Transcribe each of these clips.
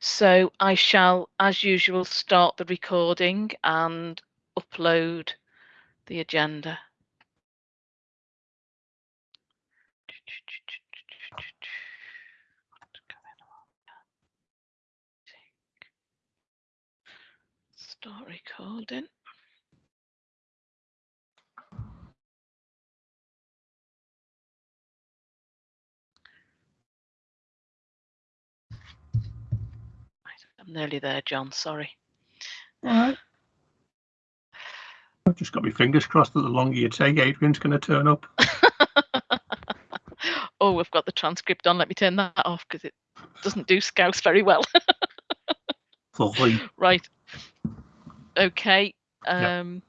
so I shall, as usual, start the recording and upload the agenda. Start recording. I'm nearly there, John. Sorry. All right. I've just got my fingers crossed that the longer you take, Adrian's going to turn up. oh, we've got the transcript on. Let me turn that off because it doesn't do Scouse very well. right. Okay. Um,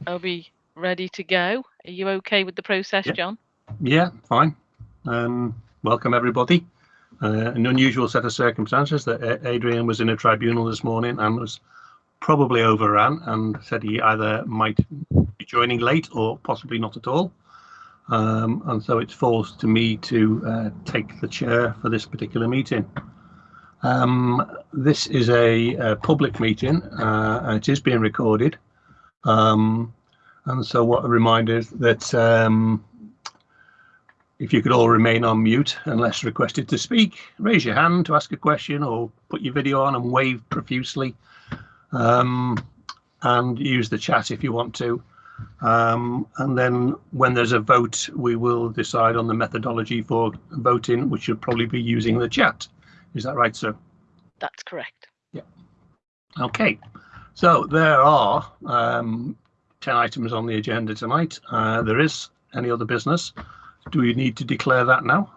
yep. Are we ready to go? Are you okay with the process, yep. John? Yeah, fine. Um, welcome everybody. Uh, an unusual set of circumstances that Adrian was in a tribunal this morning and was probably overran and said he either might be joining late or possibly not at all. Um, and so it's forced to me to uh, take the chair for this particular meeting. Um, this is a, a public meeting uh, and it is being recorded. Um, and so what a reminder is that um, if you could all remain on mute unless requested to speak, raise your hand to ask a question or put your video on and wave profusely. Um, and use the chat if you want to. Um, and then when there's a vote, we will decide on the methodology for voting, which should probably be using the chat. Is that right, sir? That's correct. Yeah. Okay. So there are um, 10 items on the agenda tonight. Uh, there is any other business. Do we need to declare that now?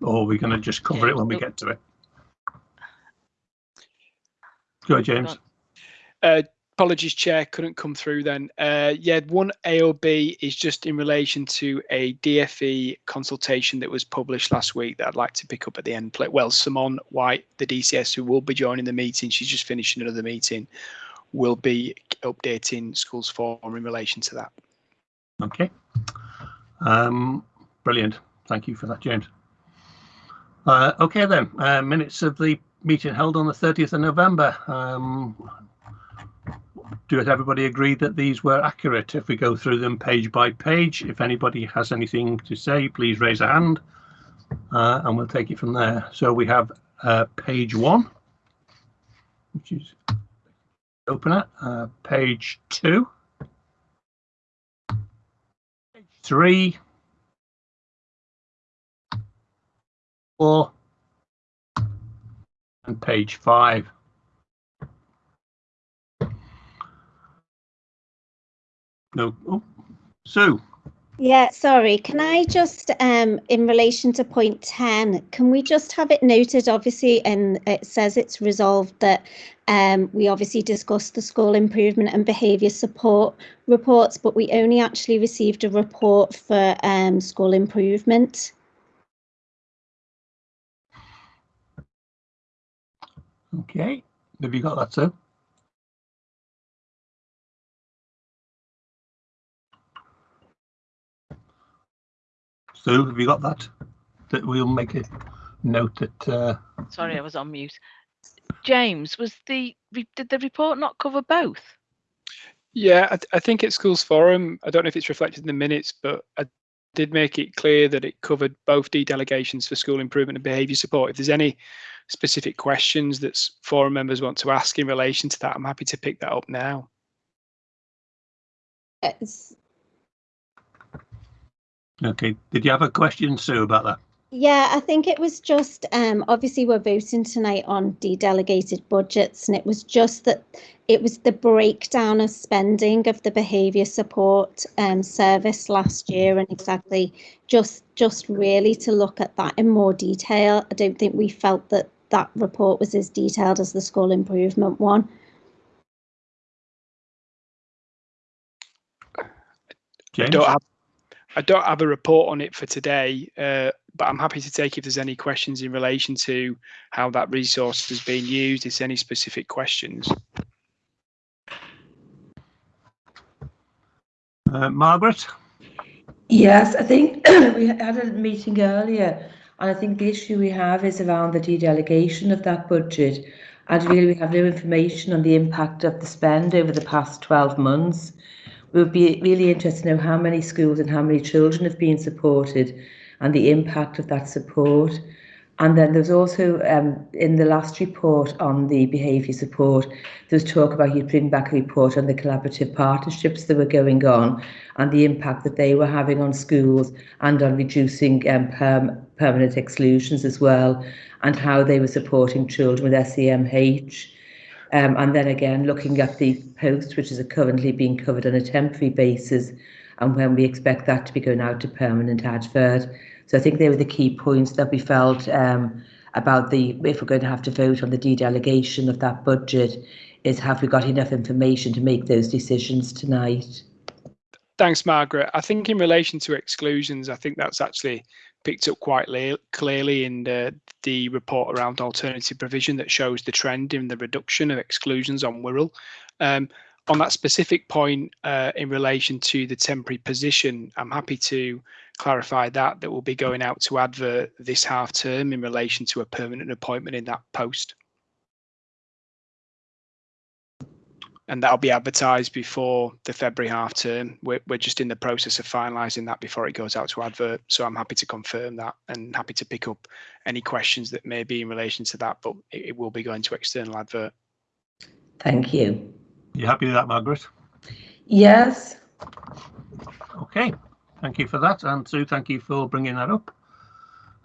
Or are we going to just cover it when we get to it? Go ahead, James. Uh, apologies, Chair, couldn't come through then. Uh, yeah, one AOB is just in relation to a DFE consultation that was published last week that I'd like to pick up at the end. Well, Simone White, the DCS, who will be joining the meeting, she's just finishing another meeting, will be updating Schools Forum in relation to that. Okay. Um, brilliant. Thank you for that, James. Uh, okay then, uh, minutes of the meeting held on the 30th of November. Um, do everybody agree that these were accurate? If we go through them page by page, if anybody has anything to say, please raise a hand uh, and we'll take it from there. So we have uh, page one, which is open it. Uh, page two. Page three. Four. And page five. No. Oh, Sue. Yeah, sorry. Can I just, um, in relation to point 10, can we just have it noted, obviously, and it says it's resolved that um, we obviously discussed the school improvement and behaviour support reports, but we only actually received a report for um, school improvement. Okay, have you got that, Sue? Sue, have you got that? That we'll make a note that. Uh... Sorry, I was on mute. James, was the did the report not cover both? Yeah, I, I think at Schools Forum, I don't know if it's reflected in the minutes, but I did make it clear that it covered both D delegations for school improvement and behaviour support. If there's any specific questions that forum members want to ask in relation to that, I'm happy to pick that up now. It's Okay. Did you have a question, Sue, about that? Yeah, I think it was just um, obviously we're voting tonight on de-delegated budgets, and it was just that it was the breakdown of spending of the behaviour support um, service last year, and exactly just just really to look at that in more detail. I don't think we felt that that report was as detailed as the school improvement one. James? I don't have I don't have a report on it for today, uh, but I'm happy to take if there's any questions in relation to how that resource has been used. If any specific questions. Uh, Margaret? Yes, I think we had a meeting earlier, and I think the issue we have is around the dedelegation of that budget. And really, we have no information on the impact of the spend over the past 12 months. We would be really interested to know how many schools and how many children have been supported and the impact of that support. And then there's also um, in the last report on the behaviour support, there was talk about you'd bring back a report on the collaborative partnerships that were going on and the impact that they were having on schools and on reducing um, perm permanent exclusions as well, and how they were supporting children with SEMH. Um, and then again, looking at the post, which is currently being covered on a temporary basis, and when we expect that to be going out to permanent advert. So I think they were the key points that we felt um, about the if we're going to have to vote on the dedelegation of that budget, is have we got enough information to make those decisions tonight? Thanks, Margaret. I think in relation to exclusions, I think that's actually picked up quite clearly in the, the report around alternative provision that shows the trend in the reduction of exclusions on Wirral. Um, on that specific point uh, in relation to the temporary position, I'm happy to clarify that that will be going out to advert this half term in relation to a permanent appointment in that post. And that'll be advertised before the February half term. We're, we're just in the process of finalising that before it goes out to advert. So I'm happy to confirm that and happy to pick up any questions that may be in relation to that, but it, it will be going to external advert. Thank you. You happy with that, Margaret? Yes. Okay. Thank you for that. And Sue, thank you for bringing that up.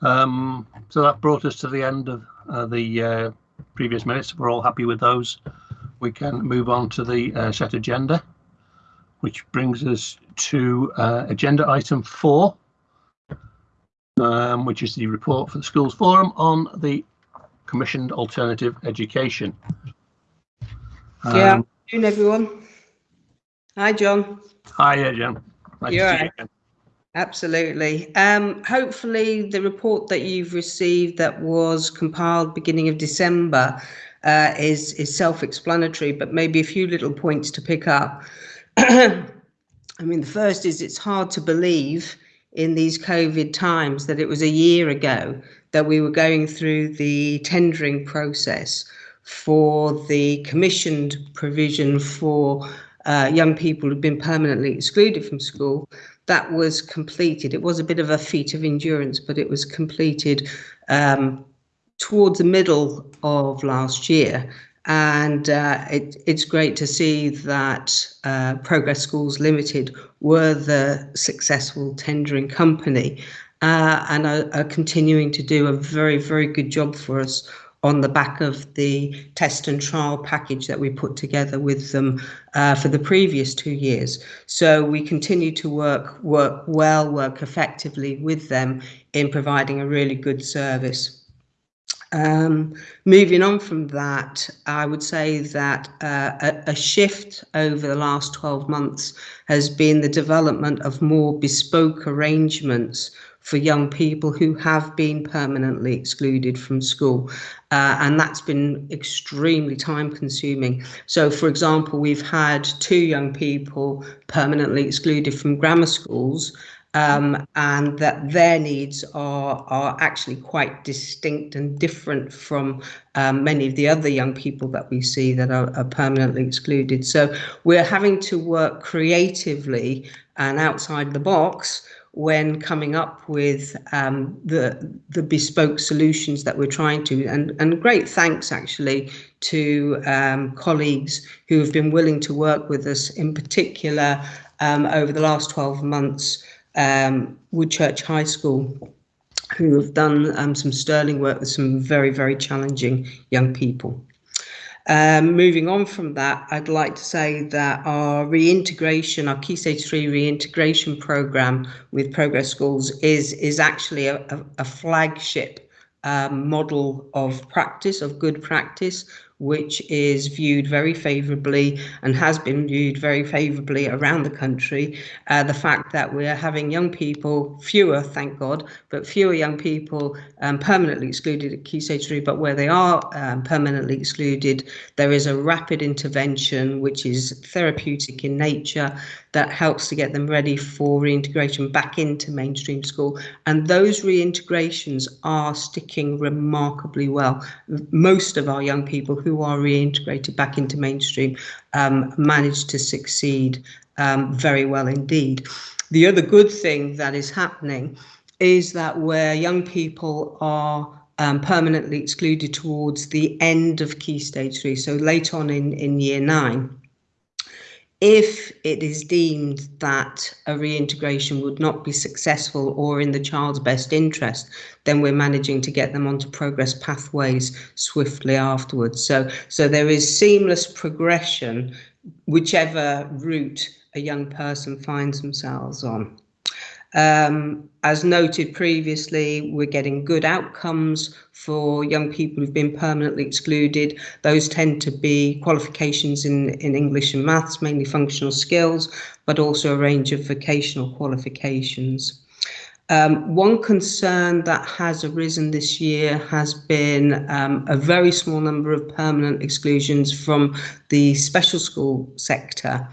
Um, so that brought us to the end of uh, the uh, previous minutes. We're all happy with those. We can move on to the uh, set agenda, which brings us to uh, agenda item four, um, which is the report for the Schools Forum on the commissioned alternative education. Um, yeah, good everyone. Hi, John. Hi, John. Nice You're right. You Absolutely. Um, hopefully, the report that you've received that was compiled beginning of December uh, is is self-explanatory, but maybe a few little points to pick up. I mean, the first is it's hard to believe in these COVID times that it was a year ago that we were going through the tendering process for the commissioned provision for uh, young people who've been permanently excluded from school that was completed. It was a bit of a feat of endurance, but it was completed um, towards the middle of last year. And uh, it, it's great to see that uh, Progress Schools Limited were the successful tendering company uh, and are, are continuing to do a very, very good job for us on the back of the test and trial package that we put together with them uh, for the previous two years. So we continue to work work well, work effectively with them in providing a really good service. Um, moving on from that, I would say that uh, a, a, shift over the last 12 months has been the development of more bespoke arrangements for young people who have been permanently excluded from school. Uh, and that's been extremely time consuming. So, for example, we've had two young people permanently excluded from grammar schools. Um, and that their needs are are actually quite distinct and different from um, many of the other young people that we see that are, are permanently excluded. So we're having to work creatively and outside the box when coming up with um, the the bespoke solutions that we're trying to and and great thanks actually to um, colleagues who have been willing to work with us in particular um, over the last 12 months um, Woodchurch High School who have done um, some sterling work with some very very challenging young people. Um, moving on from that, I'd like to say that our reintegration, our Key Stage 3 reintegration program with Progress Schools is, is actually a, a, a flagship um, model of practice, of good practice, which is viewed very favourably and has been viewed very favourably around the country. Uh, the fact that we're having young people, fewer, thank God, but fewer young people um, permanently excluded at Key Stage 3, but where they are um, permanently excluded, there is a rapid intervention which is therapeutic in nature that helps to get them ready for reintegration back into mainstream school. And those reintegrations are sticking remarkably well. Most of our young people who are reintegrated back into mainstream um, manage to succeed um, very well indeed. The other good thing that is happening is that where young people are um, permanently excluded towards the end of key stage three, so late on in, in year nine, if it is deemed that a reintegration would not be successful or in the child's best interest, then we're managing to get them onto progress pathways swiftly afterwards. So, so there is seamless progression, whichever route a young person finds themselves on. Um, as noted previously, we're getting good outcomes for young people who've been permanently excluded. Those tend to be qualifications in, in English and maths, mainly functional skills, but also a range of vocational qualifications. Um, one concern that has arisen this year has been um, a very small number of permanent exclusions from the special school sector.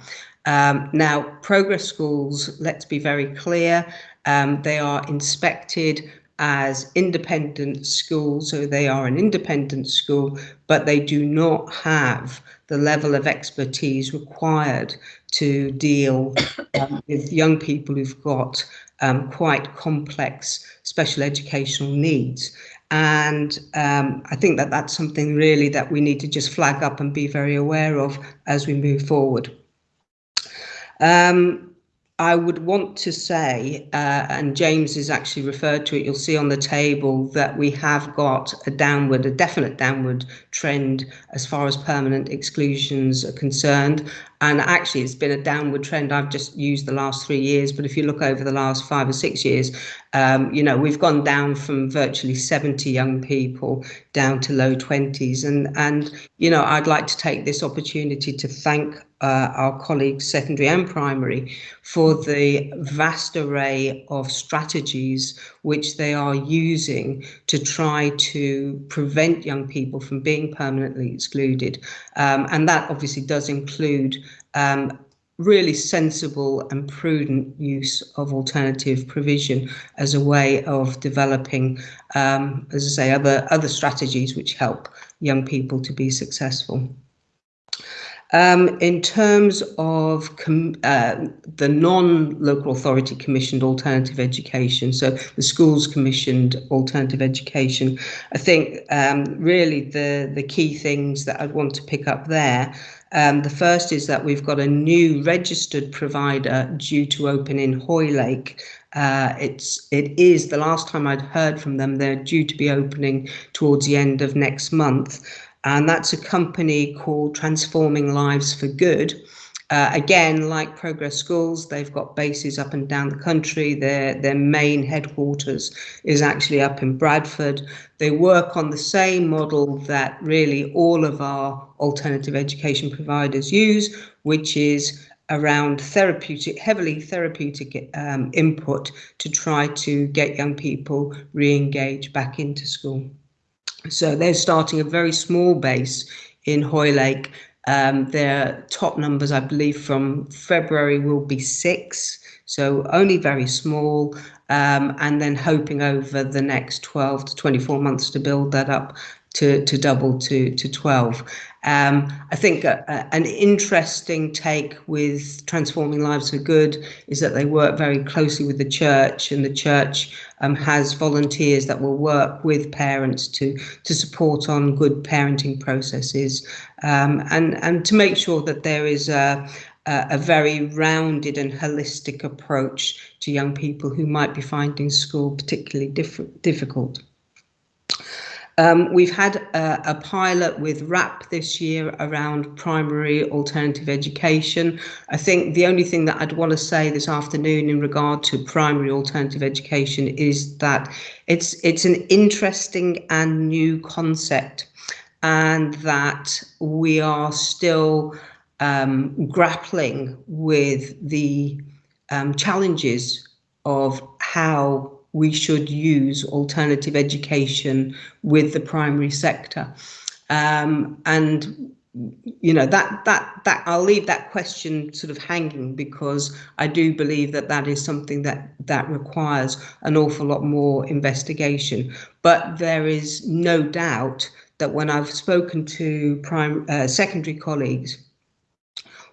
Um, now, progress schools, let's be very clear, um, they are inspected as independent schools, so they are an independent school, but they do not have the level of expertise required to deal um, with young people who've got um, quite complex special educational needs. And um, I think that that's something really that we need to just flag up and be very aware of as we move forward. Um, I would want to say, uh, and James has actually referred to it, you'll see on the table that we have got a downward, a definite downward trend as far as permanent exclusions are concerned. And actually, it's been a downward trend. I've just used the last three years, but if you look over the last five or six years, um, you know, we've gone down from virtually 70 young people down to low 20s. And, and you know, I'd like to take this opportunity to thank uh, our colleagues, secondary and primary, for the vast array of strategies which they are using to try to prevent young people from being permanently excluded. Um, and that obviously does include um, really sensible and prudent use of alternative provision as a way of developing, um, as I say, other, other strategies which help young people to be successful. Um, in terms of uh, the non-local authority commissioned alternative education, so the schools commissioned alternative education, I think um, really the, the key things that I'd want to pick up there um, the first is that we've got a new registered provider due to open in Hoylake. Uh, it's it is the last time I'd heard from them. They're due to be opening towards the end of next month, and that's a company called Transforming Lives for Good. Uh, again, like Progress Schools, they've got bases up and down the country. Their their main headquarters is actually up in Bradford. They work on the same model that really all of our alternative education providers use, which is around therapeutic, heavily therapeutic um, input to try to get young people re-engage back into school. So they're starting a very small base in Hoylake um, their top numbers, I believe, from February will be six, so only very small, um, and then hoping over the next 12 to 24 months to build that up to, to double to, to 12. Um, I think a, a, an interesting take with Transforming Lives for Good is that they work very closely with the church, and the church um, has volunteers that will work with parents to to support on good parenting processes, um, and and to make sure that there is a a very rounded and holistic approach to young people who might be finding school particularly diff difficult. Um, we've had a, a, pilot with RAP this year around primary alternative education. I think the only thing that I'd want to say this afternoon in regard to primary alternative education is that it's it's an interesting and new concept. and that we are still um, grappling with the um, challenges of how we should use alternative education with the primary sector. Um, and you know that that that I'll leave that question sort of hanging because I do believe that that is something that that requires an awful lot more investigation. But there is no doubt that when I've spoken to prime uh, secondary colleagues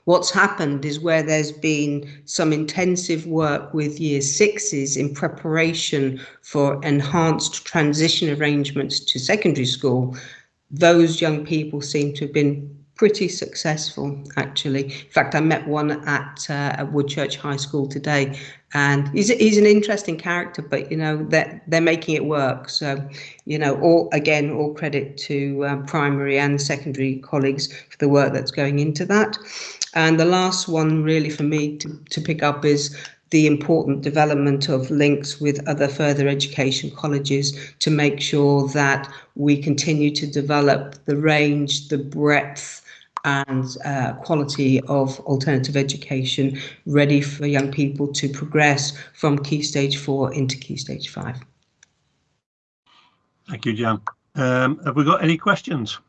What's happened is where there's been some intensive work with year sixes in preparation for enhanced transition arrangements to secondary school, those young people seem to have been pretty successful actually. In fact, I met one at, uh, at Woodchurch High School today and he's, he's an interesting character, but you know, they're, they're making it work. So, you know, all again, all credit to um, primary and secondary colleagues for the work that's going into that. And the last one really for me to, to pick up is the important development of links with other further education colleges to make sure that we continue to develop the range, the breadth and uh, quality of alternative education ready for young people to progress from key stage four into key stage five. Thank you, Jan. Um, have we got any questions?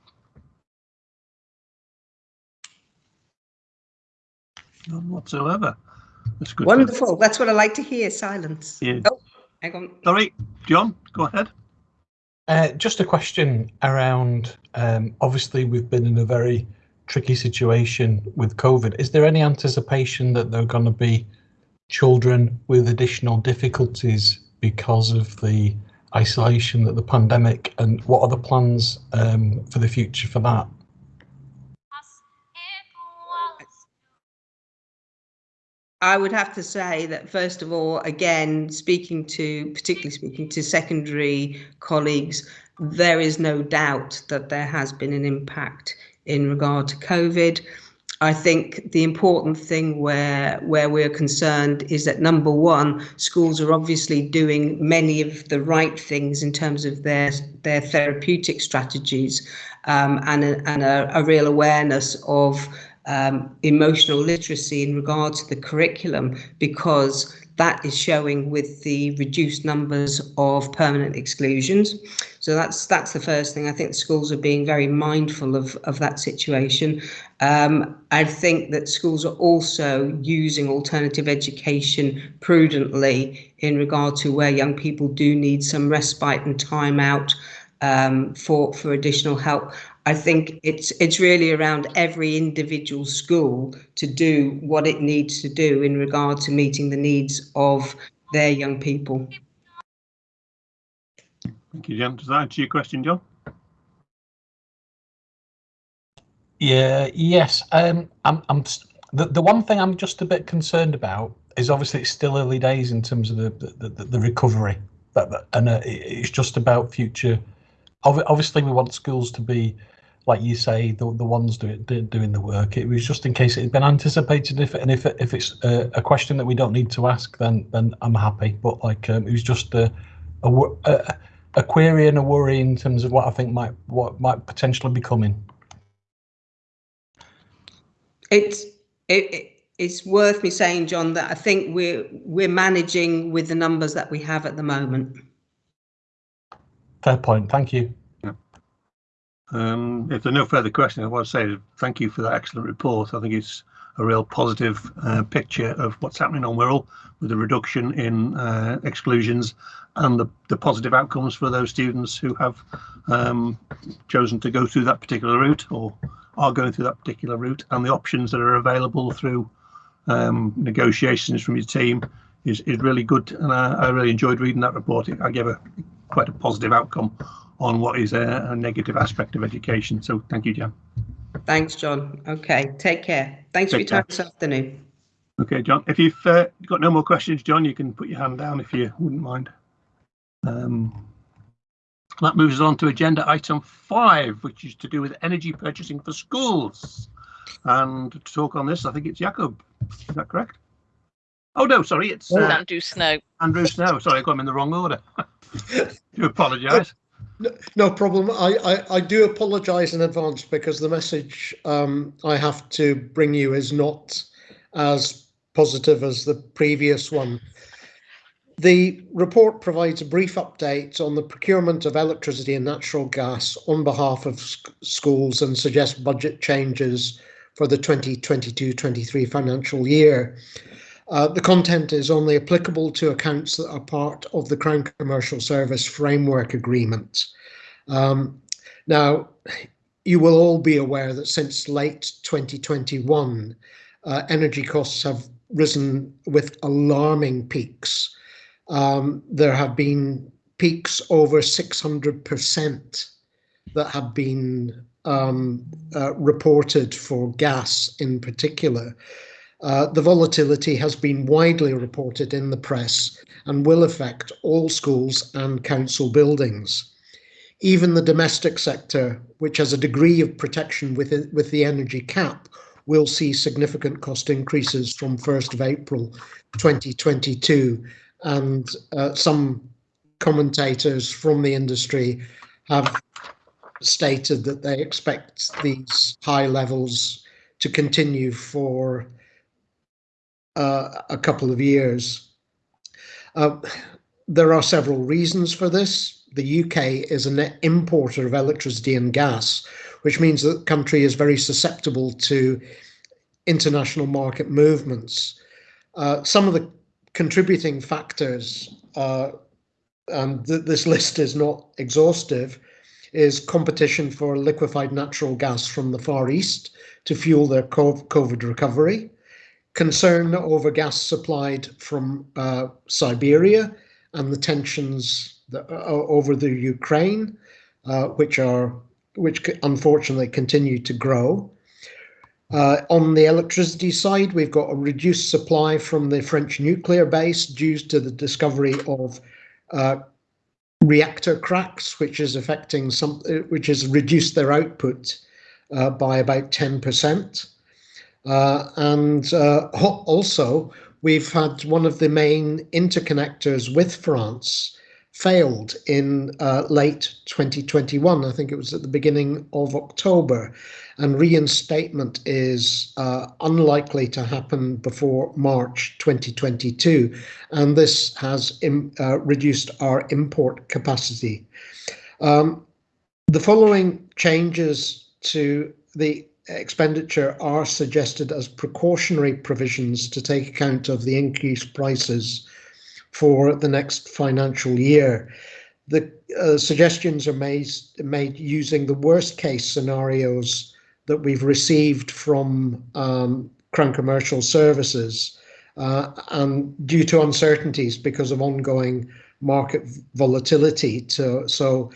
None whatsoever. That's good. Wonderful. That's what I like to hear. Silence. Yeah. Oh, hang on. Sorry, John, go ahead. Uh, just a question around, um, obviously we've been in a very tricky situation with COVID. Is there any anticipation that there are going to be children with additional difficulties because of the isolation that the pandemic and what are the plans um, for the future for that? I would have to say that first of all, again, speaking to particularly speaking to secondary colleagues, there is no doubt that there has been an impact in regard to COVID. I think the important thing where where we're concerned is that number one, schools are obviously doing many of the right things in terms of their their therapeutic strategies um, and a, and a, a real awareness of um, emotional literacy in regard to the curriculum because that is showing with the reduced numbers of permanent exclusions. So that's that's the first thing. I think schools are being very mindful of, of that situation. Um, I think that schools are also using alternative education prudently in regard to where young people do need some respite and time out um, for for additional help. I think it's it's really around every individual school to do what it needs to do in regard to meeting the needs of their young people. Thank you, John. Does that answer your question, John? Yeah, yes. Um, I'm, I'm the, the one thing I'm just a bit concerned about is obviously it's still early days in terms of the the, the, the recovery, but, and uh, it's just about future. Obviously, we want schools to be like you say, the the ones do, do, doing the work. It was just in case it had been anticipated. If and if if it's a, a question that we don't need to ask, then then I'm happy. But like um, it was just a, a a, a query and a worry in terms of what I think might what might potentially be coming. It's it, it's worth me saying, John, that I think we're we're managing with the numbers that we have at the moment. Fair point. Thank you. Um, if there are no further questions, I want to say thank you for that excellent report. I think it's a real positive uh, picture of what's happening on Wirral with the reduction in uh, exclusions and the, the positive outcomes for those students who have um, chosen to go through that particular route or are going through that particular route and the options that are available through um, negotiations from your team is, is really good. And I, I really enjoyed reading that report. I gave a quite a positive outcome on what is a, a negative aspect of education. So thank you, Jan. Thanks, John. Okay, take care. Thanks take for your time care. this afternoon. Okay, John. If you've uh, got no more questions, John, you can put your hand down if you wouldn't mind. Um, that moves us on to agenda item five, which is to do with energy purchasing for schools. And to talk on this, I think it's Jacob. Is that correct? Oh no, sorry, it's uh, Andrew Snow. Andrew Snow. Sorry, I got him in the wrong order. do apologise. No problem. I, I, I do apologise in advance because the message um, I have to bring you is not as positive as the previous one. The report provides a brief update on the procurement of electricity and natural gas on behalf of sc- schools and suggests budget changes for the 2022-23 financial year. Uh, the content is only applicable to accounts that are part of the Crown Commercial Service Framework Agreement. Um, now, you will all be aware that since late 2021, uh, energy costs have risen with alarming peaks. Um, there have been peaks over 600% that have been um, uh, reported for gas in particular. Uh, the volatility has been widely reported in the press and will affect all schools and council buildings. Even the domestic sector, which has a degree of protection with, it, with the energy cap, will see significant cost increases from 1st of April 2022. And uh, some commentators from the industry have stated that they expect these high levels to continue for a couple of years. Uh, there are several reasons for this. The UK is a net importer of electricity and gas, which means that the country is very susceptible to international market movements. Uh, some of the contributing factors, uh, and th this list is not exhaustive, is competition for liquefied natural gas from the Far East to fuel their COVID recovery, concern over gas supplied from uh, Siberia and the tensions that, uh, over the Ukraine, uh, which are which unfortunately continue to grow. Uh, on the electricity side, we've got a reduced supply from the French nuclear base due to the discovery of uh, reactor cracks, which is affecting some, uh, which has reduced their output by about 10%. Uh, and uh, also, we've had one of the main interconnectors with France failed in uh, late 2021. I think it was at the beginning of October. And reinstatement is uh, unlikely to happen before March 2022. And this has uh, reduced our import capacity. Um, the following changes to the expenditure are suggested as precautionary provisions to take account of the increased prices for the next financial year. The uh, suggestions are made, made using the worst case scenarios that we've received from um, Crown Commercial Services uh, and due to uncertainties because of ongoing market volatility. To, so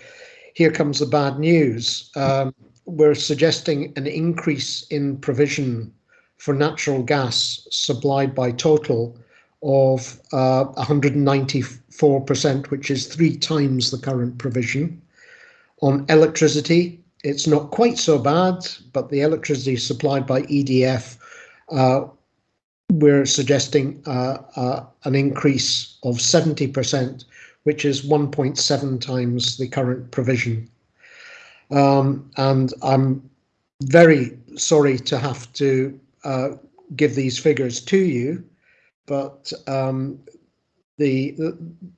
here comes the bad news. Um, we're suggesting an increase in provision for natural gas supplied by Total of uh, 194%, which is three times the current provision. On electricity, it's not quite so bad, but the electricity supplied by EDF, uh, we're suggesting uh, uh an increase of 70%, which is 1.7 times the current provision. Um, and I'm very sorry to have to uh, give these figures to you, but um, the,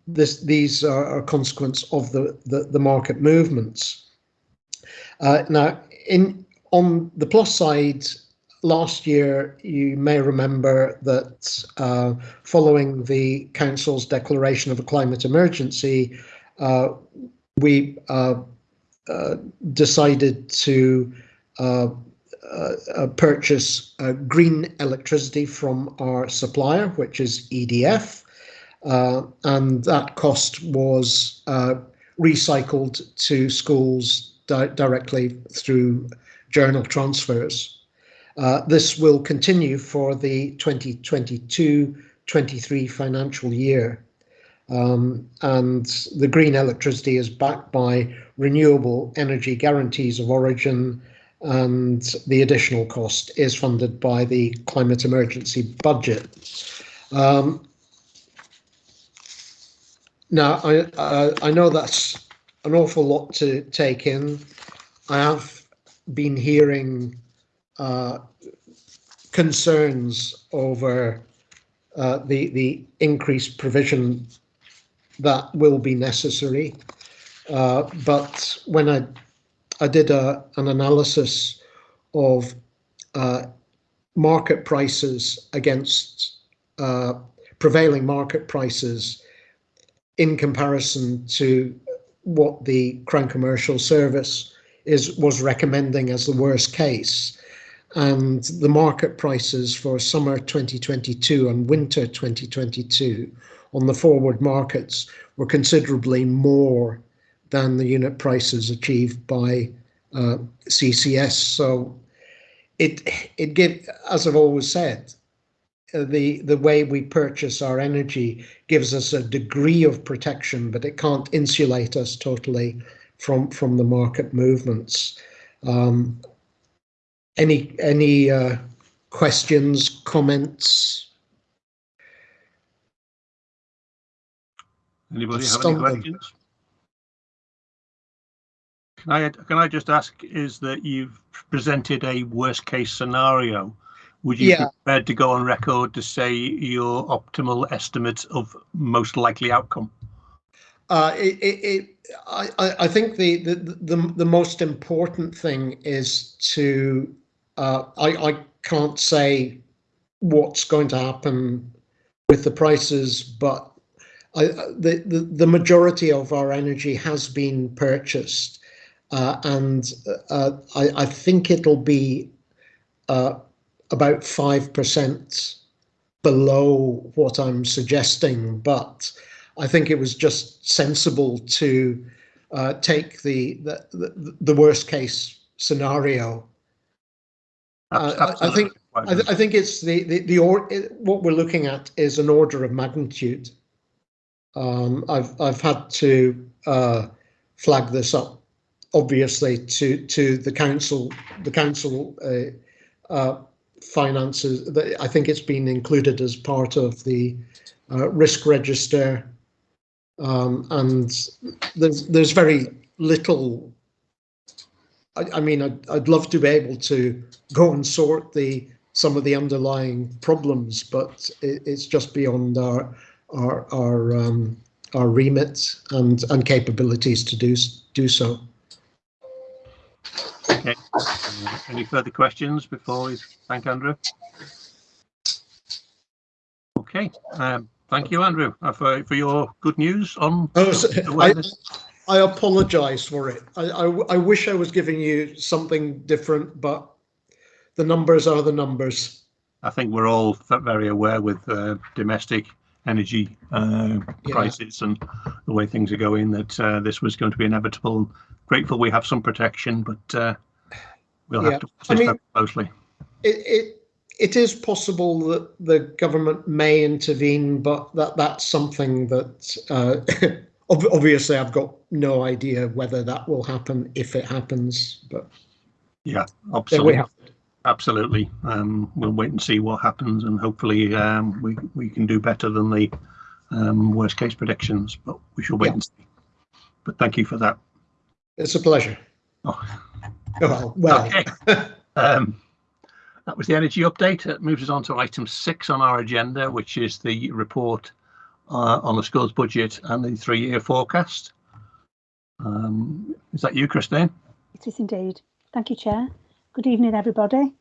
this these are a consequence of the, the, the market movements. Uh, now, in on the plus side, last year you may remember that uh, following the council's declaration of a climate emergency, uh, we uh, decided to uh, uh, purchase green electricity from our supplier, which is EDF, and that cost was recycled to schools di directly through journal transfers. Uh, this will continue for the 2022-23 financial year. Um, and the green electricity is backed by renewable energy guarantees of origin and the additional cost is funded by the climate emergency budget. Um, now, I, I know that's an awful lot to take in. I have been hearing uh, concerns over uh, the the increased provision that will be necessary. Uh, but when I I did a, an analysis of uh, market prices against uh, prevailing market prices in comparison to what the Crown Commercial Service is was recommending as the worst case. And the market prices for summer 2022 and winter 2022 on the forward markets were considerably more than the unit prices achieved by uh, CCS. So it it give as I've always said, uh, the the way we purchase our energy gives us a degree of protection, but it can't insulate us totally from from the market movements. Um, any any uh, questions, comments? Anybody have any questions? Can I, can I just ask, is that you've presented a worst case scenario? Would you be prepared to go on record to say your optimal estimate of most likely outcome? Uh, it, it, it, I, I I think the, the, the, the most important thing is to, uh, I, I can't say what's going to happen with the prices, but I, the, the, the majority of our energy has been purchased. Uh, and uh, I, I think it'll be uh, about 5% below what I'm suggesting, but I think it was just sensible to uh, take the, the the the worst case scenario. Uh, I- I think- I, th- I think it's the the, the or, what we're looking at is an order of magnitude. Um, I've I've had to uh, flag this up, obviously, to to the council. The council uh, uh, finances. I think it's been included as part of the uh, risk register, um, and there's there's very little. I, I mean, I'd, I'd love to be able to go and sort the some of the underlying problems, but it, it's just beyond our our our um, our remit and and capabilities to do do so. Okay. Uh, Any further questions before we thank Andrew? Okay, um, thank you, Andrew, uh, for, for your good news on Oh, so I. I apologise for it. I, I I wish I was giving you something different, but the numbers are the numbers. I think we're all very aware with uh, domestic energy uh, Yeah. prices and the way things are going that uh, this was going to be inevitable. Grateful we have some protection, but uh, we'll Yeah. have to I watch this mean- very closely. It, it it is possible that the government may intervene, but that that's something that uh, obviously I've got no idea whether that will happen if it happens. But Yeah, absolutely. Have. it. Absolutely. Um, we'll wait and see what happens, and hopefully um, we we can do better than the um, worst case predictions. But we shall wait Yeah. and see. But thank you for that. It's a pleasure. Oh, Oh, well, Okay. um, that was the energy update. It moves us on to item six on our agenda, which is the report uh, on the schools budget and the three-year forecast. Um, is that you, Christine? It is indeed. Thank you, Chair. Good evening, everybody.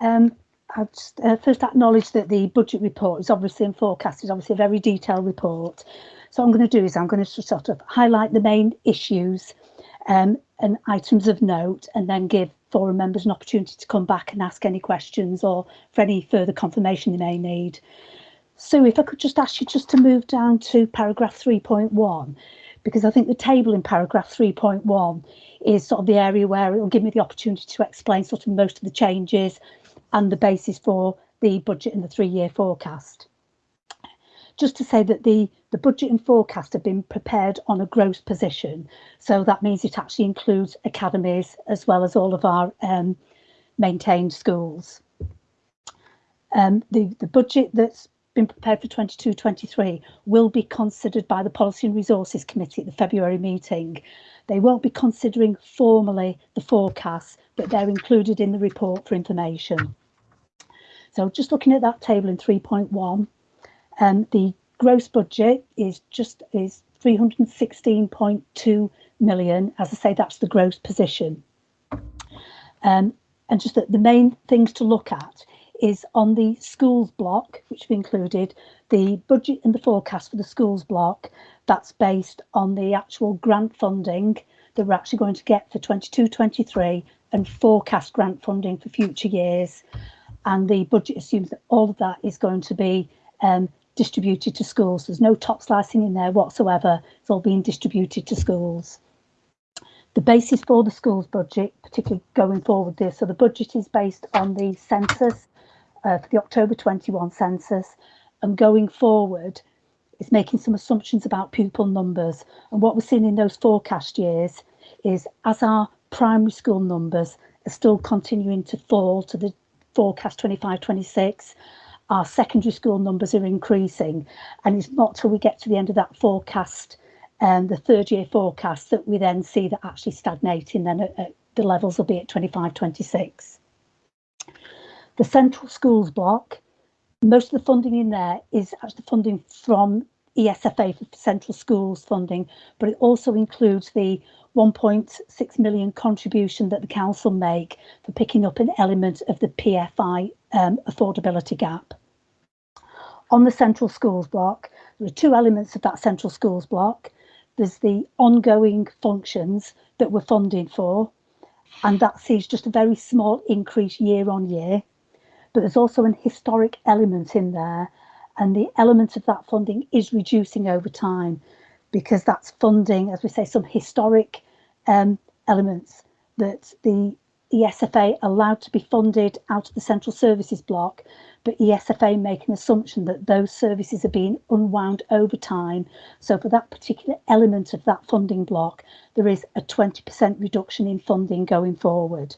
Um, I'd just, uh, first acknowledge that the budget report is obviously and forecast is obviously a very detailed report. So what I'm going to do is I'm going to sort of highlight the main issues um, and items of note and then give forum members an opportunity to come back and ask any questions or for any further confirmation they may need. So if I could just ask you just to move down to paragraph 3.1, because I think the table in paragraph 3.1 is sort of the area where it will give me the opportunity to explain sort of most of the changes and the basis for the budget and the three-year forecast. Just to say that the, the budget and forecast have been prepared on a gross position. So that means it actually includes academies as well as all of our um, maintained schools. Um, the, the budget that's been prepared for 22-23 will be considered by the Policy and Resources Committee at the February meeting. They won't be considering formally the forecasts, but they're included in the report for information. So just looking at that table in 3.1, um, the gross budget is just is 316.2 million. As I say, that's the gross position. Um, and just that the main things to look at is on the schools block, which we included, the budget and the forecast for the schools block, that's based on the actual grant funding that we're actually going to get for 22-23 and forecast grant funding for future years. And the budget assumes that all of that is going to be um, distributed to schools. There's no top slicing in there whatsoever. It's all being distributed to schools. The basis for the schools budget, particularly going forward there, so the budget is based on the census uh, for the October 21 census and going forward is making some assumptions about pupil numbers. And what we're seeing in those forecast years is as our primary school numbers are still continuing to fall to the forecast 25-26, our secondary school numbers are increasing. And it's not till we get to the end of that forecast, um, the third year forecast, that we then see that actually stagnating then at, at the levels will be at 25-26. The central schools block, most of the funding in there is actually funding from ESFA for central schools funding, but it also includes the 1.6 million contribution that the council make for picking up an element of the PFI um, affordability gap. On the central schools block, there are two elements of that central schools block. There's the ongoing functions that we're funding for, and that sees just a very small increase year on year but there's also an historic element in there and the element of that funding is reducing over time because that's funding, as we say, some historic um, elements that the ESFA allowed to be funded out of the central services block, but ESFA make an assumption that those services are being unwound over time. So for that particular element of that funding block, there is a 20% reduction in funding going forward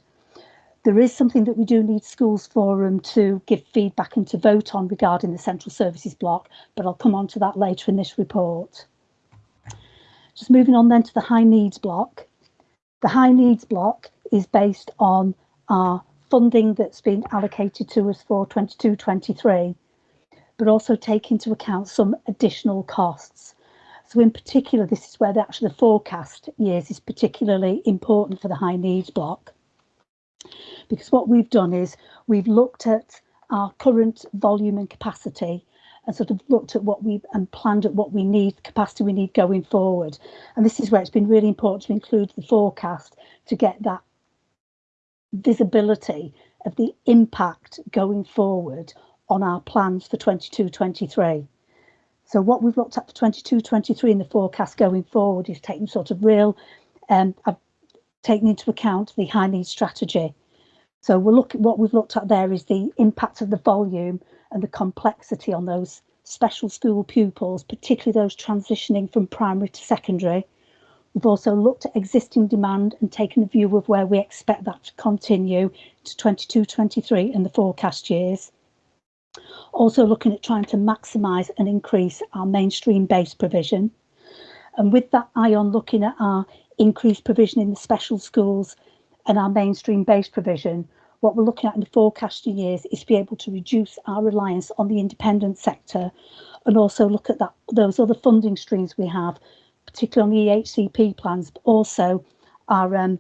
there is something that we do need schools forum to give feedback and to vote on regarding the central services block, but I'll come on to that later in this report. Just moving on then to the high needs block. The high needs block is based on our funding that's been allocated to us for 22-23, but also take into account some additional costs. So in particular, this is where the actually the forecast years is particularly important for the high needs block because what we've done is we've looked at our current volume and capacity and sort of looked at what we've and planned at what we need capacity we need going forward. And this is where it's been really important to include the forecast to get that visibility of the impact going forward on our plans for 22 23 so what we've looked at for 22 23 in the forecast going forward is taking sort of real um I've taken into account the high needs strategy so we're looking at what we've looked at there is the impact of the volume and the complexity on those special school pupils, particularly those transitioning from primary to secondary. We've also looked at existing demand and taken a view of where we expect that to continue to 22, 23 and the forecast years. Also looking at trying to maximise and increase our mainstream based provision. And with that eye on looking at our increased provision in the special schools and our mainstream based provision, what we're looking at in the forecasting years is to be able to reduce our reliance on the independent sector and also look at that those other funding streams we have, particularly on the EHCP plans, but also our um,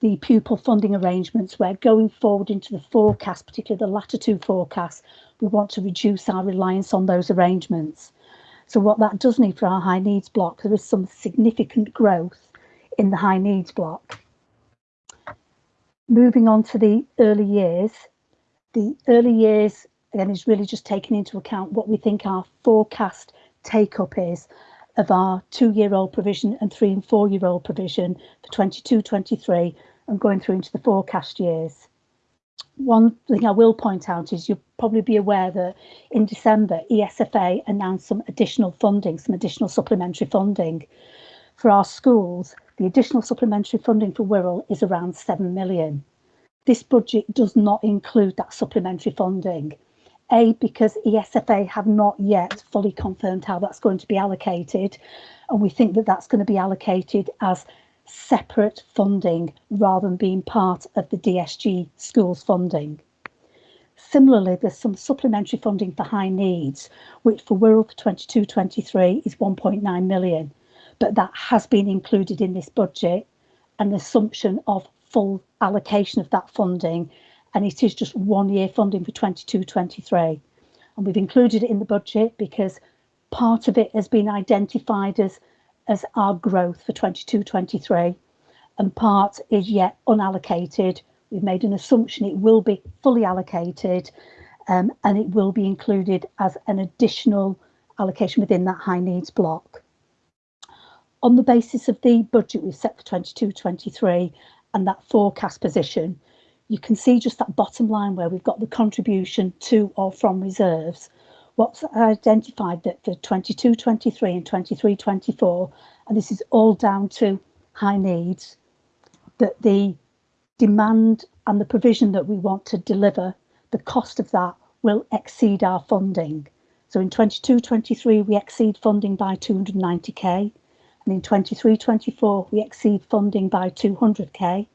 the pupil funding arrangements where going forward into the forecast, particularly the latter two forecasts, we want to reduce our reliance on those arrangements. So what that does need for our high needs block, there is some significant growth in the high needs block moving on to the early years, the early years again is really just taking into account what we think our forecast take up is of our two year old provision and three and four year old provision for 22 23 and going through into the forecast years. One thing I will point out is you'll probably be aware that in December ESFA announced some additional funding, some additional supplementary funding for our schools the additional supplementary funding for Wirral is around 7 million. This budget does not include that supplementary funding. A, because ESFA have not yet fully confirmed how that's going to be allocated. And we think that that's going to be allocated as separate funding rather than being part of the DSG schools funding. Similarly, there's some supplementary funding for high needs, which for Wirral for 22-23 is 1.9 million, but that has been included in this budget, an assumption of full allocation of that funding, and it is just one year funding for 22-23. And we've included it in the budget because part of it has been identified as as our growth for 22-23 and part is yet unallocated. We've made an assumption it will be fully allocated um, and it will be included as an additional allocation within that high needs block. On the basis of the budget we've set for 22-23 and that forecast position, you can see just that bottom line where we've got the contribution to or from reserves. What's identified that for 22 23 and 23 24 and this is all down to high needs that the demand and the provision that we want to deliver the cost of that will exceed our funding. So in 22 23 we exceed funding by 290k and in 23 24 we exceed funding by 200k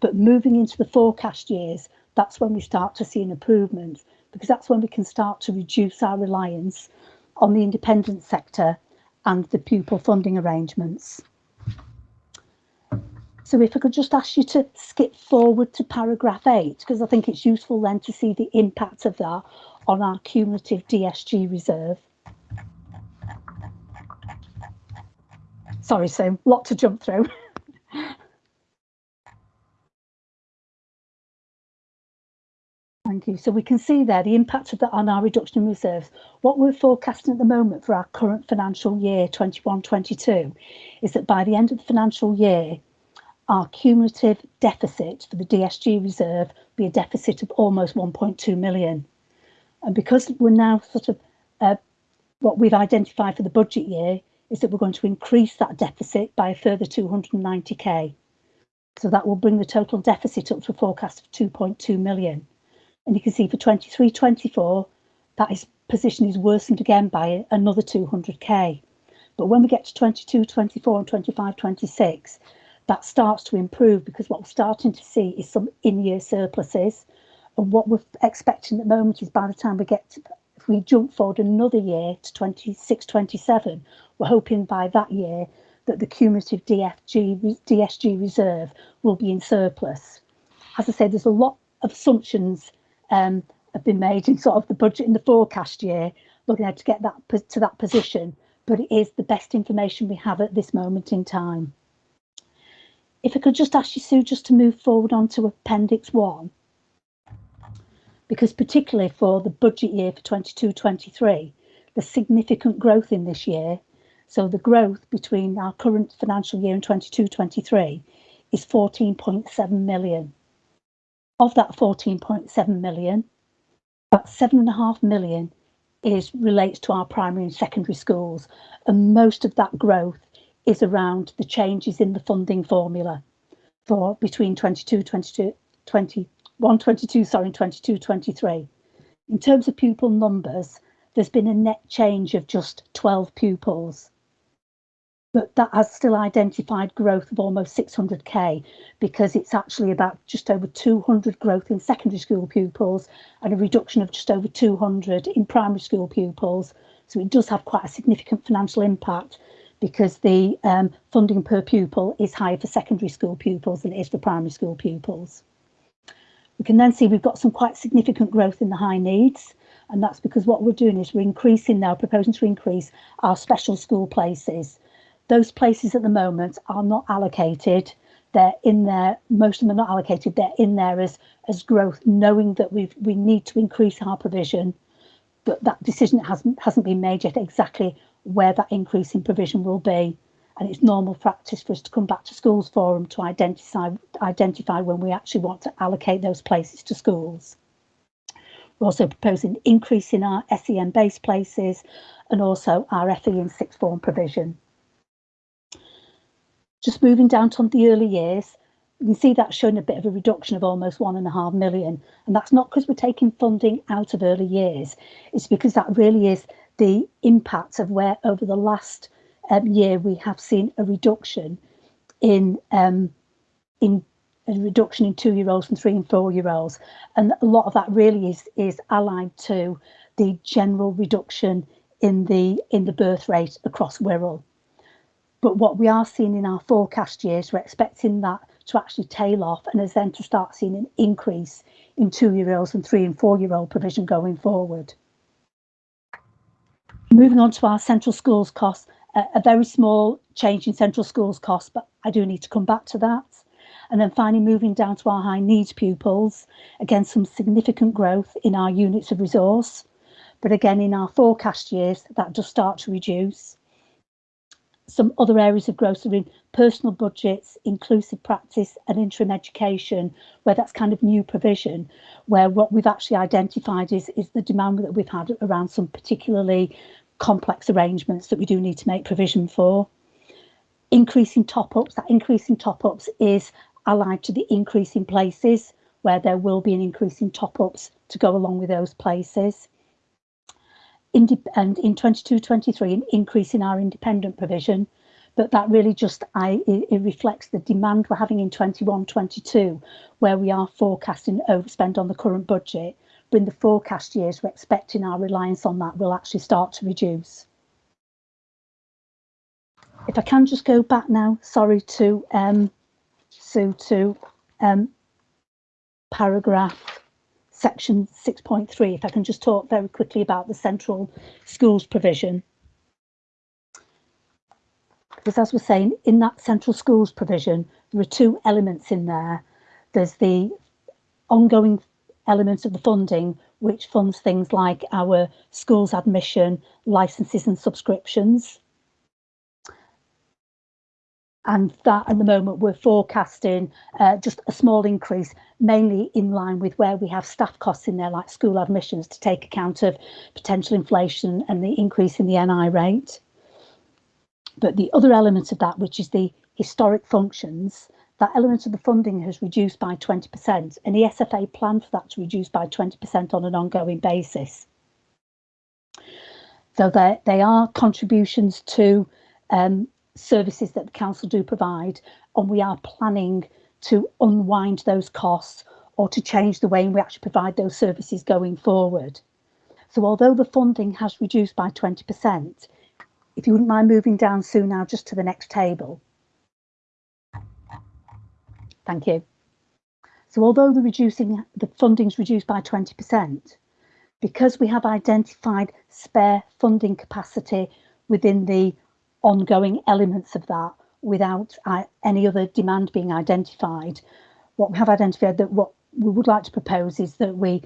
but moving into the forecast years that's when we start to see an improvement because that's when we can start to reduce our reliance on the independent sector and the pupil funding arrangements. So if I could just ask you to skip forward to paragraph 8, because I think it's useful then to see the impact of that on our cumulative DSG reserve. Sorry, Sam, lot to jump through. Thank you. So we can see there the impact of that on our reduction in reserves. What we're forecasting at the moment for our current financial year 21-22 is that by the end of the financial year, our cumulative deficit for the DSG reserve will be a deficit of almost 1.2 million. And because we're now sort of uh, what we've identified for the budget year is that we're going to increase that deficit by a further 290k. So that will bring the total deficit up to a forecast of 2.2 million. And you can see for 23, 24, that is position is worsened again by another 200k. But when we get to 22, 24 and 25, 26, that starts to improve because what we're starting to see is some in-year surpluses. And what we're expecting at the moment is by the time we get to, if we jump forward another year to 26, 27, we're hoping by that year that the cumulative DFG, DSG reserve will be in surplus. As I said, there's a lot of assumptions um, have been made in sort of the budget in the forecast year, looking at to get that to that position, but it is the best information we have at this moment in time. If I could just ask you, Sue, just to move forward onto Appendix 1, because particularly for the budget year for 22-23, the significant growth in this year, so the growth between our current financial year and 22-23 is 14.7 million. Of that 14.7 million, about seven and a half million is relates to our primary and secondary schools, and most of that growth is around the changes in the funding formula for between 22, 22, 21, 22, sorry, and 22, 23. In terms of pupil numbers, there's been a net change of just 12 pupils but that has still identified growth of almost 600k because it's actually about just over 200 growth in secondary school pupils and a reduction of just over 200 in primary school pupils. So it does have quite a significant financial impact because the um, funding per pupil is higher for secondary school pupils than it is for primary school pupils. We can then see we've got some quite significant growth in the high needs and that's because what we're doing is we're increasing now, proposing to increase our special school places those places at the moment are not allocated. They're in there, most of them are not allocated, they're in there as, as growth, knowing that we we need to increase our provision, but that decision hasn't hasn't been made yet exactly where that increase in provision will be. And it's normal practice for us to come back to schools forum to identify identify when we actually want to allocate those places to schools. We're also proposing increase in our SEN based places and also our FE and sixth form provision. Just moving down to the early years, you can see that's showing a bit of a reduction of almost one and a half million. And that's not because we're taking funding out of early years. It's because that really is the impact of where over the last um, year we have seen a reduction in um, in a reduction in two-year-olds and three and four-year-olds, and a lot of that really is is allied to the general reduction in the in the birth rate across Wirral. But what we are seeing in our forecast years, we're expecting that to actually tail off and is then to start seeing an increase in two-year-olds and three and four-year-old provision going forward. Moving on to our central schools costs, a, very small change in central schools costs, but I do need to come back to that. And then finally moving down to our high needs pupils, again, some significant growth in our units of resource. But again, in our forecast years, that does start to reduce some other areas of growth are in personal budgets, inclusive practice and interim education, where that's kind of new provision, where what we've actually identified is, is the demand that we've had around some particularly complex arrangements that we do need to make provision for. Increasing top-ups, that increase in top-ups is allied to the increase in places, where there will be an increase in top-ups to go along with those places and in 22-23 an increase in our independent provision but that really just I it, it reflects the demand we're having in 21-22 where we are forecasting overspend on the current budget but in the forecast years we're expecting our reliance on that will actually start to reduce if I can just go back now sorry to um so to um paragraph section 6.3, if I can just talk very quickly about the central schools provision. Because as we're saying, in that central schools provision, there are two elements in there. There's the ongoing elements of the funding, which funds things like our schools admission, licenses and subscriptions and that at the moment we're forecasting uh, just a small increase, mainly in line with where we have staff costs in there, like school admissions, to take account of potential inflation and the increase in the NI rate. But the other element of that, which is the historic functions, that element of the funding has reduced by 20%, and the SFA planned for that to reduce by 20% on an ongoing basis. So they are contributions to um, services that the council do provide and we are planning to unwind those costs or to change the way in we actually provide those services going forward. So although the funding has reduced by 20%, if you wouldn't mind moving down soon now just to the next table. Thank you. So although the reducing the funding's reduced by 20%, because we have identified spare funding capacity within the ongoing elements of that without uh, any other demand being identified. What we have identified that what we would like to propose is that we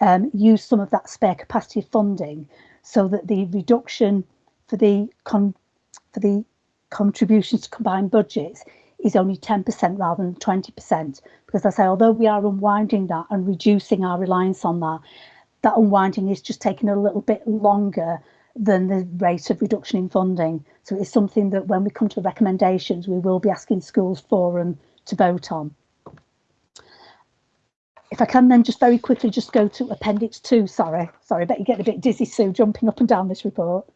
um, use some of that spare capacity funding so that the reduction for the for the contributions to combined budgets is only 10% rather than 20% because I say although we are unwinding that and reducing our reliance on that that unwinding is just taking a little bit longer than the rate of reduction in funding. So it's something that when we come to the recommendations, we will be asking schools forum to vote on. If I can then just very quickly just go to appendix two, sorry, sorry, I bet you get a bit dizzy, Sue, jumping up and down this report.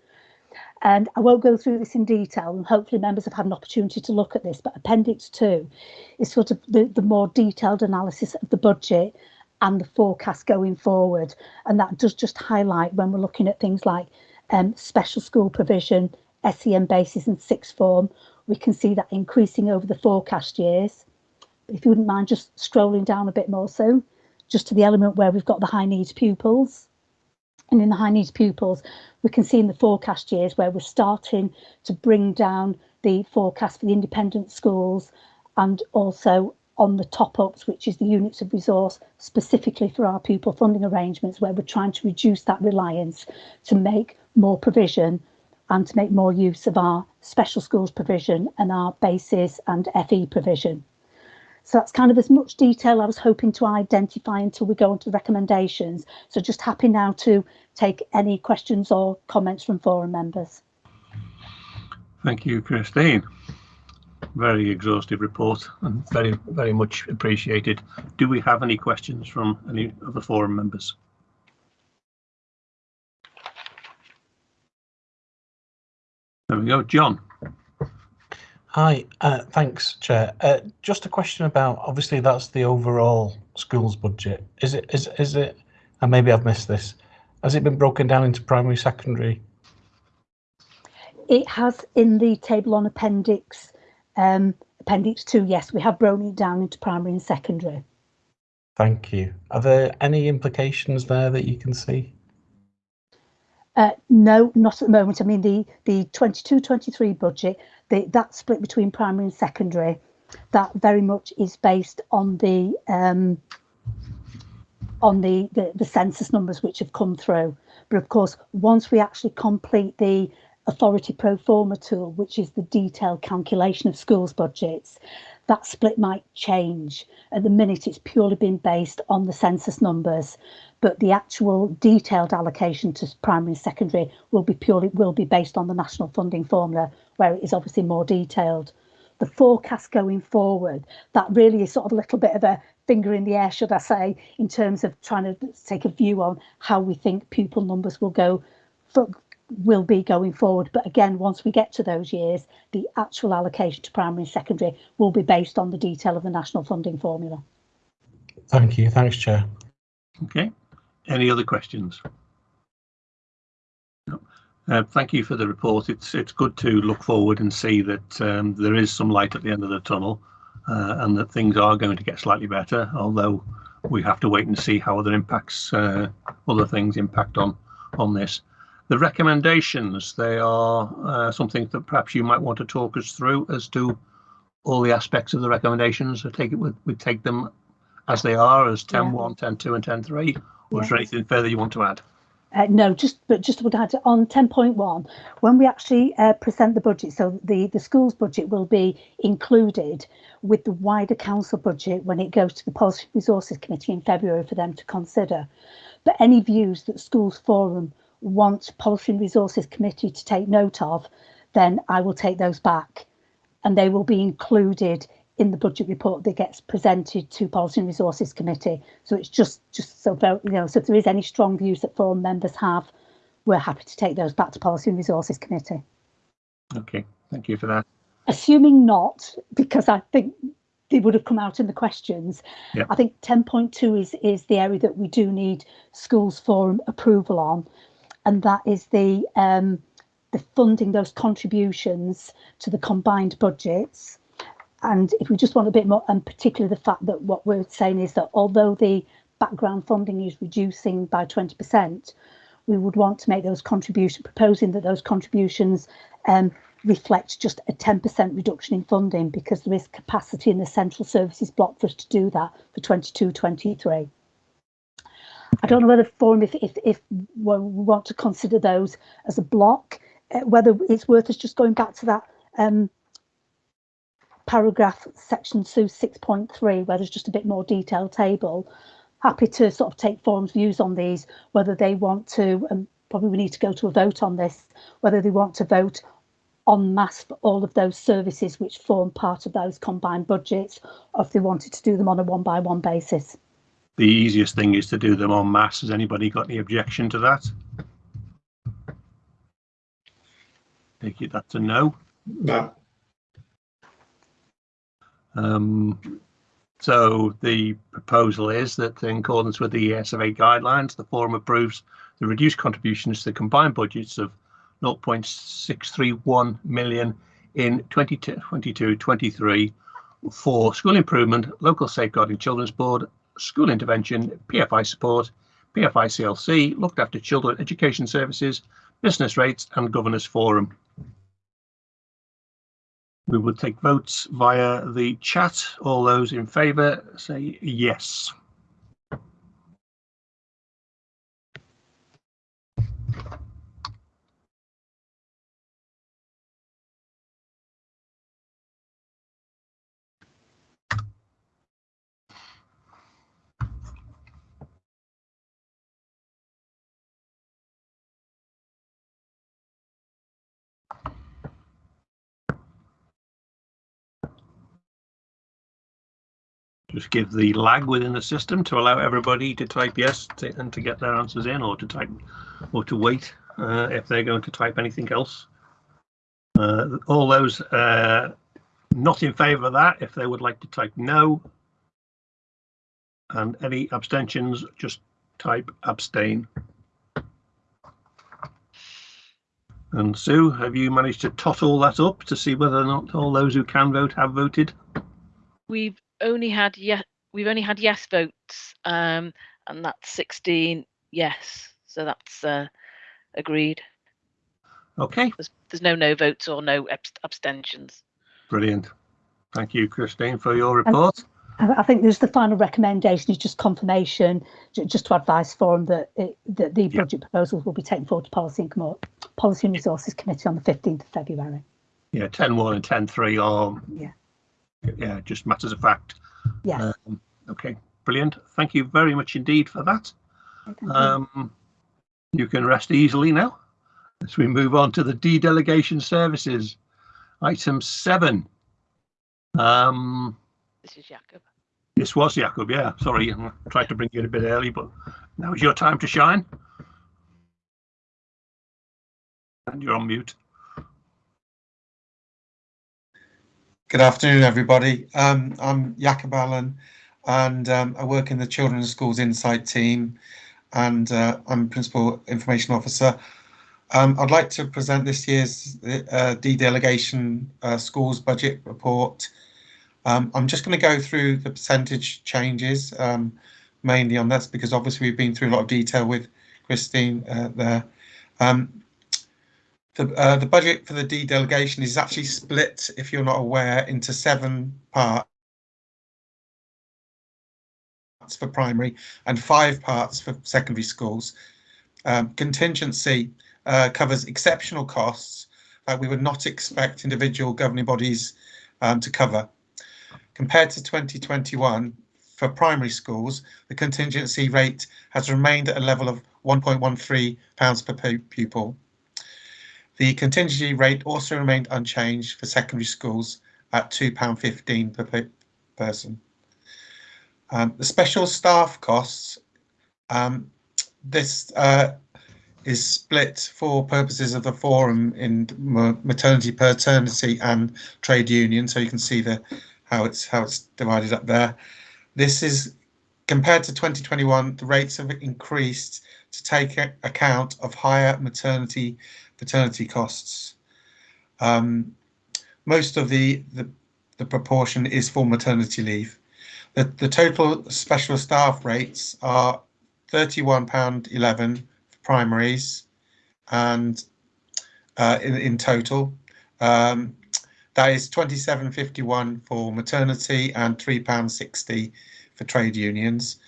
And I won't go through this in detail and hopefully members have had an opportunity to look at this, but appendix two is sort of the, the more detailed analysis of the budget and the forecast going forward. And that does just highlight when we're looking at things like um, special school provision, SEN basis and sixth form, we can see that increasing over the forecast years. If you wouldn't mind just scrolling down a bit more so, just to the element where we've got the high needs pupils. And in the high needs pupils, we can see in the forecast years where we're starting to bring down the forecast for the independent schools and also on the top ups, which is the units of resource specifically for our pupil funding arrangements, where we're trying to reduce that reliance to make more provision and to make more use of our special schools provision and our basis and FE provision. So that's kind of as much detail I was hoping to identify until we go on to the recommendations. So just happy now to take any questions or comments from forum members. Thank you, Christine. very exhaustive report and very, very much appreciated. Do we have any questions from any of the forum members? There we go, John. Hi, uh, thanks, Chair. Uh, just a question about, obviously that's the overall schools budget. Is it, is, is it, and maybe I've missed this, has it been broken down into primary, secondary? It has in the table on appendix, um, appendix two, yes, we have broken it down into primary and secondary. Thank you. Are there any implications there that you can see? Uh, no, not at the moment. I mean, the the 22-23 budget, the, that split between primary and secondary, that very much is based on the um, on the, the the census numbers which have come through. But of course, once we actually complete the authority pro forma tool, which is the detailed calculation of schools budgets, that split might change. At the minute, it's purely been based on the census numbers but the actual detailed allocation to primary and secondary will be purely will be based on the national funding formula where it is obviously more detailed the forecast going forward that really is sort of a little bit of a finger in the air should i say in terms of trying to take a view on how we think pupil numbers will go for, will be going forward but again once we get to those years the actual allocation to primary and secondary will be based on the detail of the national funding formula thank you thanks chair okay any other questions? No. Uh, thank you for the report. It's it's good to look forward and see that um, there is some light at the end of the tunnel, uh, and that things are going to get slightly better. Although we have to wait and see how other impacts, uh, other things impact on on this. The recommendations they are uh, something that perhaps you might want to talk us through as to all the aspects of the recommendations. I take it we, we take them as they are as 10 yeah. 1, 10 2 and 10 3 or is there anything further you want to add? Uh, no, just but just would add on 10.1 when we actually uh, present the budget. So the the school's budget will be included with the wider council budget when it goes to the Policy Resources Committee in February for them to consider. But any views that Schools Forum want Policy and Resources Committee to take note of, then I will take those back, and they will be included in the budget report that gets presented to Policy and Resources Committee. So it's just just so very, you know, so if there is any strong views that forum members have, we're happy to take those back to Policy and Resources Committee. Okay, thank you for that. Assuming not, because I think they would have come out in the questions. Yep. I think 10.2 is is the area that we do need schools forum approval on, and that is the um, the funding those contributions to the combined budgets and if we just want a bit more, and particularly the fact that what we're saying is that although the background funding is reducing by 20%, we would want to make those contributions, proposing that those contributions um, reflect just a 10% reduction in funding because there is capacity in the central services block for us to do that for 22 23. I don't know whether forum, if, if, if we want to consider those as a block, uh, whether it's worth us just going back to that um, paragraph section 2 6.3 where there's just a bit more detailed table. Happy to sort of take forums views on these whether they want to and probably we need to go to a vote on this whether they want to vote en masse for all of those services which form part of those combined budgets or if they wanted to do them on a one by one basis the easiest thing is to do them en masse. Has anybody got any objection to that? Take it that's a no. No. Um, so the proposal is that in accordance with the ESFA guidelines, the forum approves the reduced contributions to the combined budgets of 0.631 million in 2022-23 for school improvement, local safeguarding children's board, school intervention, PFI support, PFI CLC, looked after children education services, business rates and governors forum. We will take votes via the chat. All those in favour say yes. Just give the lag within the system to allow everybody to type yes to, and to get their answers in or to type or to wait uh, if they're going to type anything else. Uh, all those uh, not in favour of that, if they would like to type no. And any abstentions, just type abstain. And Sue, have you managed to tot all that up to see whether or not all those who can vote have voted? We've only had yes, we've only had yes votes, um, and that's 16 yes. So that's uh, agreed. Okay, There's, there's no no votes or no abstentions. brilliant. Thank you, Christine, for your report. I I think there's the final recommendation is just confirmation, just to advise Forum that it, that the Yeah. budget proposals will be taken forward to Policy and Commo- Policy and Resources Committee on the 15th of February. Yeah, 10-1 and 10-3 are, Yeah. Yeah, just matters of fact. Yes. Um, okay, brilliant. Thank you very much indeed for that. you. Um, you can rest easily now as we move on to the D delegation services. Item seven. Um, This is Jakob. this was Jakob, yeah. Sorry, I tried to bring you in a bit early, but now is your time to shine. And you're on mute. Good afternoon, everybody. Um, I'm Jakob Allen, and um, I work in the Children's Schools Insight team, and uh, I'm Principal Information Officer. Um, I'd like to present this year's uh, delegation uh, schools budget report. Um, I'm just going to go through the percentage changes um, mainly on this because obviously we've been through a lot of detail with Christine uh, there. The, uh, the budget for the D delegation is actually split, if you're not aware, into seven parts for primary and five parts for secondary schools. Um, contingency uh, covers exceptional costs that we would not expect individual governing bodies um, to cover. Compared to 2021, for primary schools, the contingency rate has remained at a level of 1.13 pounds per pupil. The contingency rate also remained unchanged for secondary schools at £2.15 per pe- person. Um, the special staff costs, um, this uh, is split for purposes of the forum in maternity, paternity and trade union. So you can see the how it's how it's divided up there. This is compared to 2021, the rates have increased to take account of higher maternity paternity costs. Um, most of the, the the proportion is for maternity leave. The the total special staff rates are thirty-one pound eleven for primaries, and uh, in in total, um, that is twenty-seven fifty-one for maternity and three pound sixty for trade unions.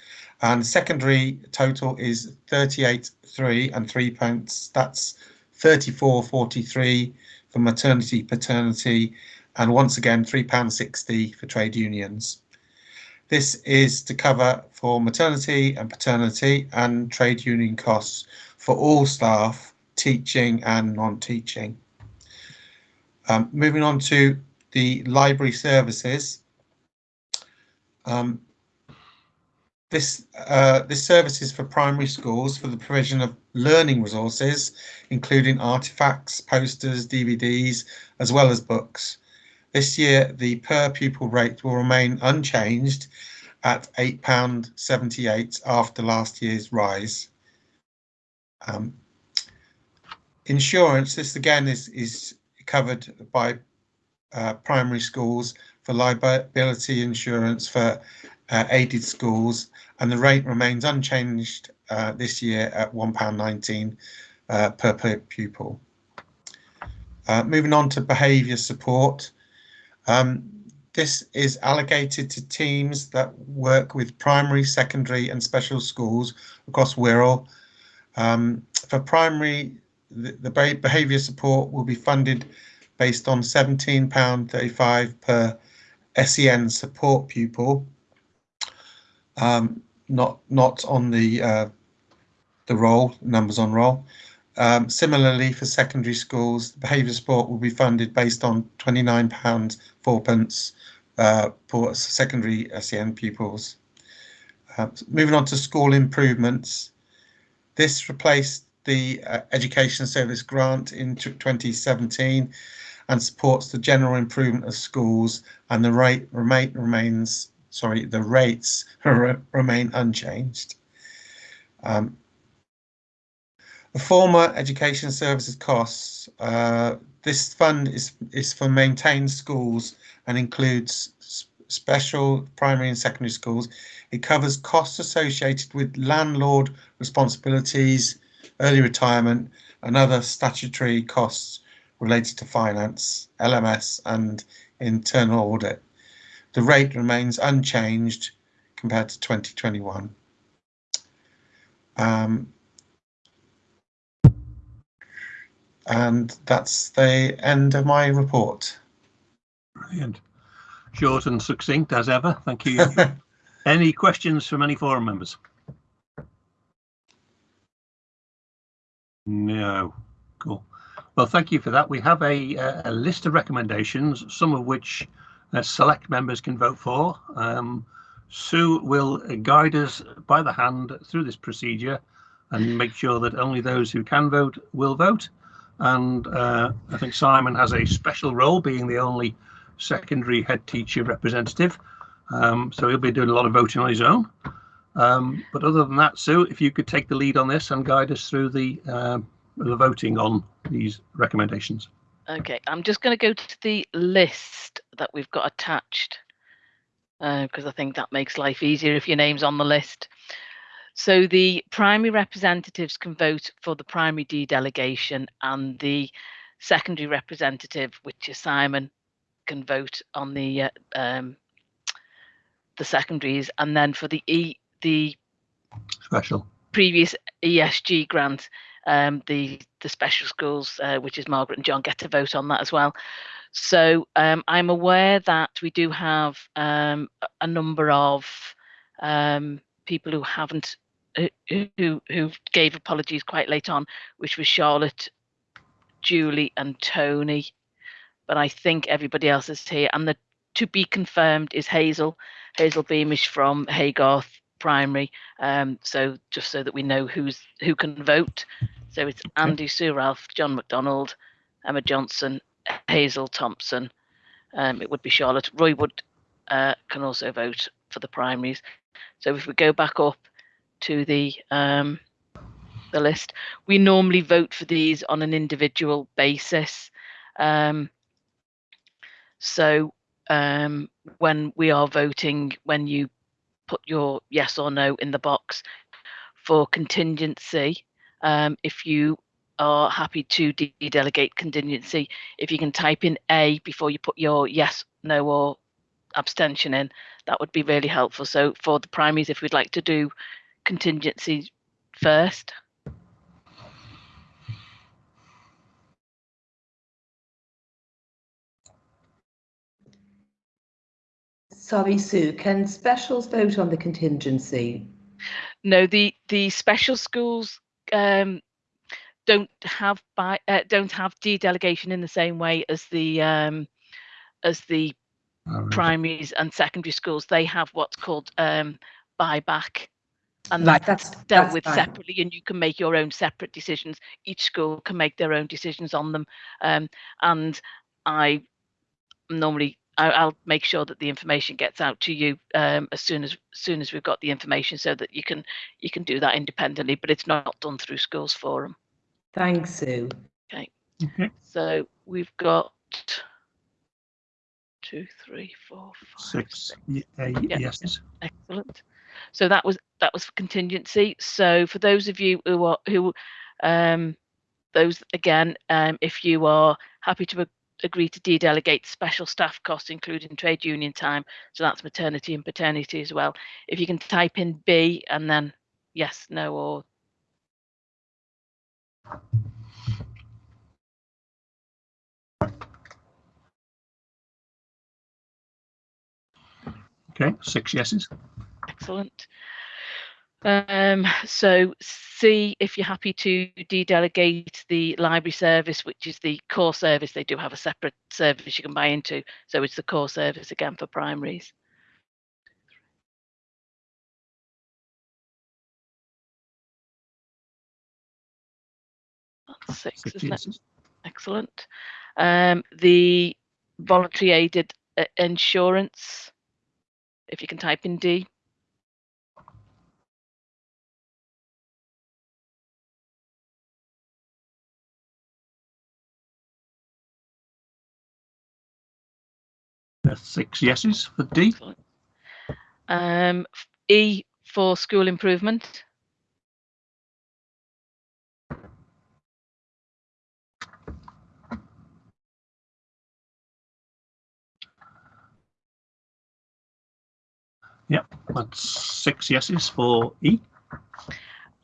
And secondary total is thirty-eight three and three pence. That's 34.43 for maternity, paternity, and once again £3.60 for trade unions. This is to cover for maternity and paternity and trade union costs for all staff, teaching and non-teaching. Um, moving on to the library services. Um, this uh, this service is for primary schools for the provision of learning resources, including artifacts, posters, DVDs, as well as books. This year, the per pupil rate will remain unchanged at £8.78 after last year's rise. Um, insurance, this again is, is covered by uh, primary schools for liability insurance for uh, aided schools and the rate remains unchanged uh, this year at £1.19 uh, per, pupil. Uh, moving on to behaviour support. Um, this is allocated to teams that work with primary, secondary and special schools across Wirral. Um, for primary, the, the behaviour support will be funded based on £17.35 per SEN support pupil. Um, not not on the uh, the roll numbers on roll. Um, similarly, for secondary schools, behaviour support will be funded based on twenty nine pounds four pence uh, for secondary SEN pupils. Uh, moving on to school improvements. This replaced the uh, Education Service Grant in 2017 and supports the general improvement of schools and the rate remain, remains sorry the rates remain unchanged. Um, the former education services costs. Uh, this fund is is for maintained schools and includes special primary and secondary schools. It covers costs associated with landlord responsibilities, early retirement, and other statutory costs related to finance, LMS, and internal audit. The rate remains unchanged compared to 2021. Um, and that's the end of my report. Brilliant. Short and succinct as ever. Thank you. any questions from any forum members? No. Cool. Well, thank you for that. We have a, a list of recommendations, some of which uh, select members can vote for. Um, Sue will guide us by the hand through this procedure and make sure that only those who can vote will vote. And uh, I think Simon has a special role being the only secondary head teacher representative. Um, so he'll be doing a lot of voting on his own. Um, but other than that, Sue, if you could take the lead on this and guide us through the, uh, the voting on these recommendations. Okay, I'm just going to go to the list that we've got attached because uh, I think that makes life easier if your name's on the list. So the primary representatives can vote for the primary D delegation and the secondary representative, which is Simon, can vote on the uh, um, the secondaries, and then for the E the special previous ESG grant, um, the the special schools, uh, which is Margaret and John, get to vote on that as well. So um, I'm aware that we do have um, a number of um, people who haven't who who gave apologies quite late on, which was Charlotte, Julie, and Tony. But I think everybody else is here, and the to be confirmed is Hazel. Hazel Beamish from Haygarth Primary. Um, so just so that we know who's who can vote. So it's Andy Sue Ralph, John McDonald, Emma Johnson, Hazel Thompson. Um, it would be Charlotte. Roy Wood uh, can also vote for the primaries. So if we go back up to the um, the list, we normally vote for these on an individual basis. Um, so um, when we are voting, when you put your yes or no in the box for contingency, um, if you are happy to de-delegate contingency, if you can type in A before you put your yes, no, or abstention in, that would be really helpful. So for the primaries, if we'd like to do contingency first. Sorry, Sue, can specials vote on the contingency? No, the the special schools um, don't have by uh, don't have de-delegation in the same way as the um, as the right. primaries and secondary schools. They have what's called um, buyback, and right, that's, that's dealt that's with fine. separately. And you can make your own separate decisions. Each school can make their own decisions on them. Um, and I normally I, I'll make sure that the information gets out to you um, as soon as, as soon as we've got the information, so that you can you can do that independently. But it's not done through Schools Forum. Thanks, Sue. Okay. Okay. So we've got two, three, four, five, Six. six. uh, Yeah. Yeses. Excellent. So that was that was for contingency. So for those of you who are who um those again, um if you are happy to agree to de-delegate special staff costs, including trade union time, so that's maternity and paternity as well. If you can type in B and then yes, no, or Okay. Six yeses. excellent. Um, so see if you're happy to de-delegate the library service, which is the core service. They do have a separate service you can buy into. So it's the core service again for primaries. Six, Six isn't it? Excellent. Um, the voluntary aided uh, insurance, if you can type in D. That's six yeses for D. Excellent. Um, E for school improvement. That's six yeses for E.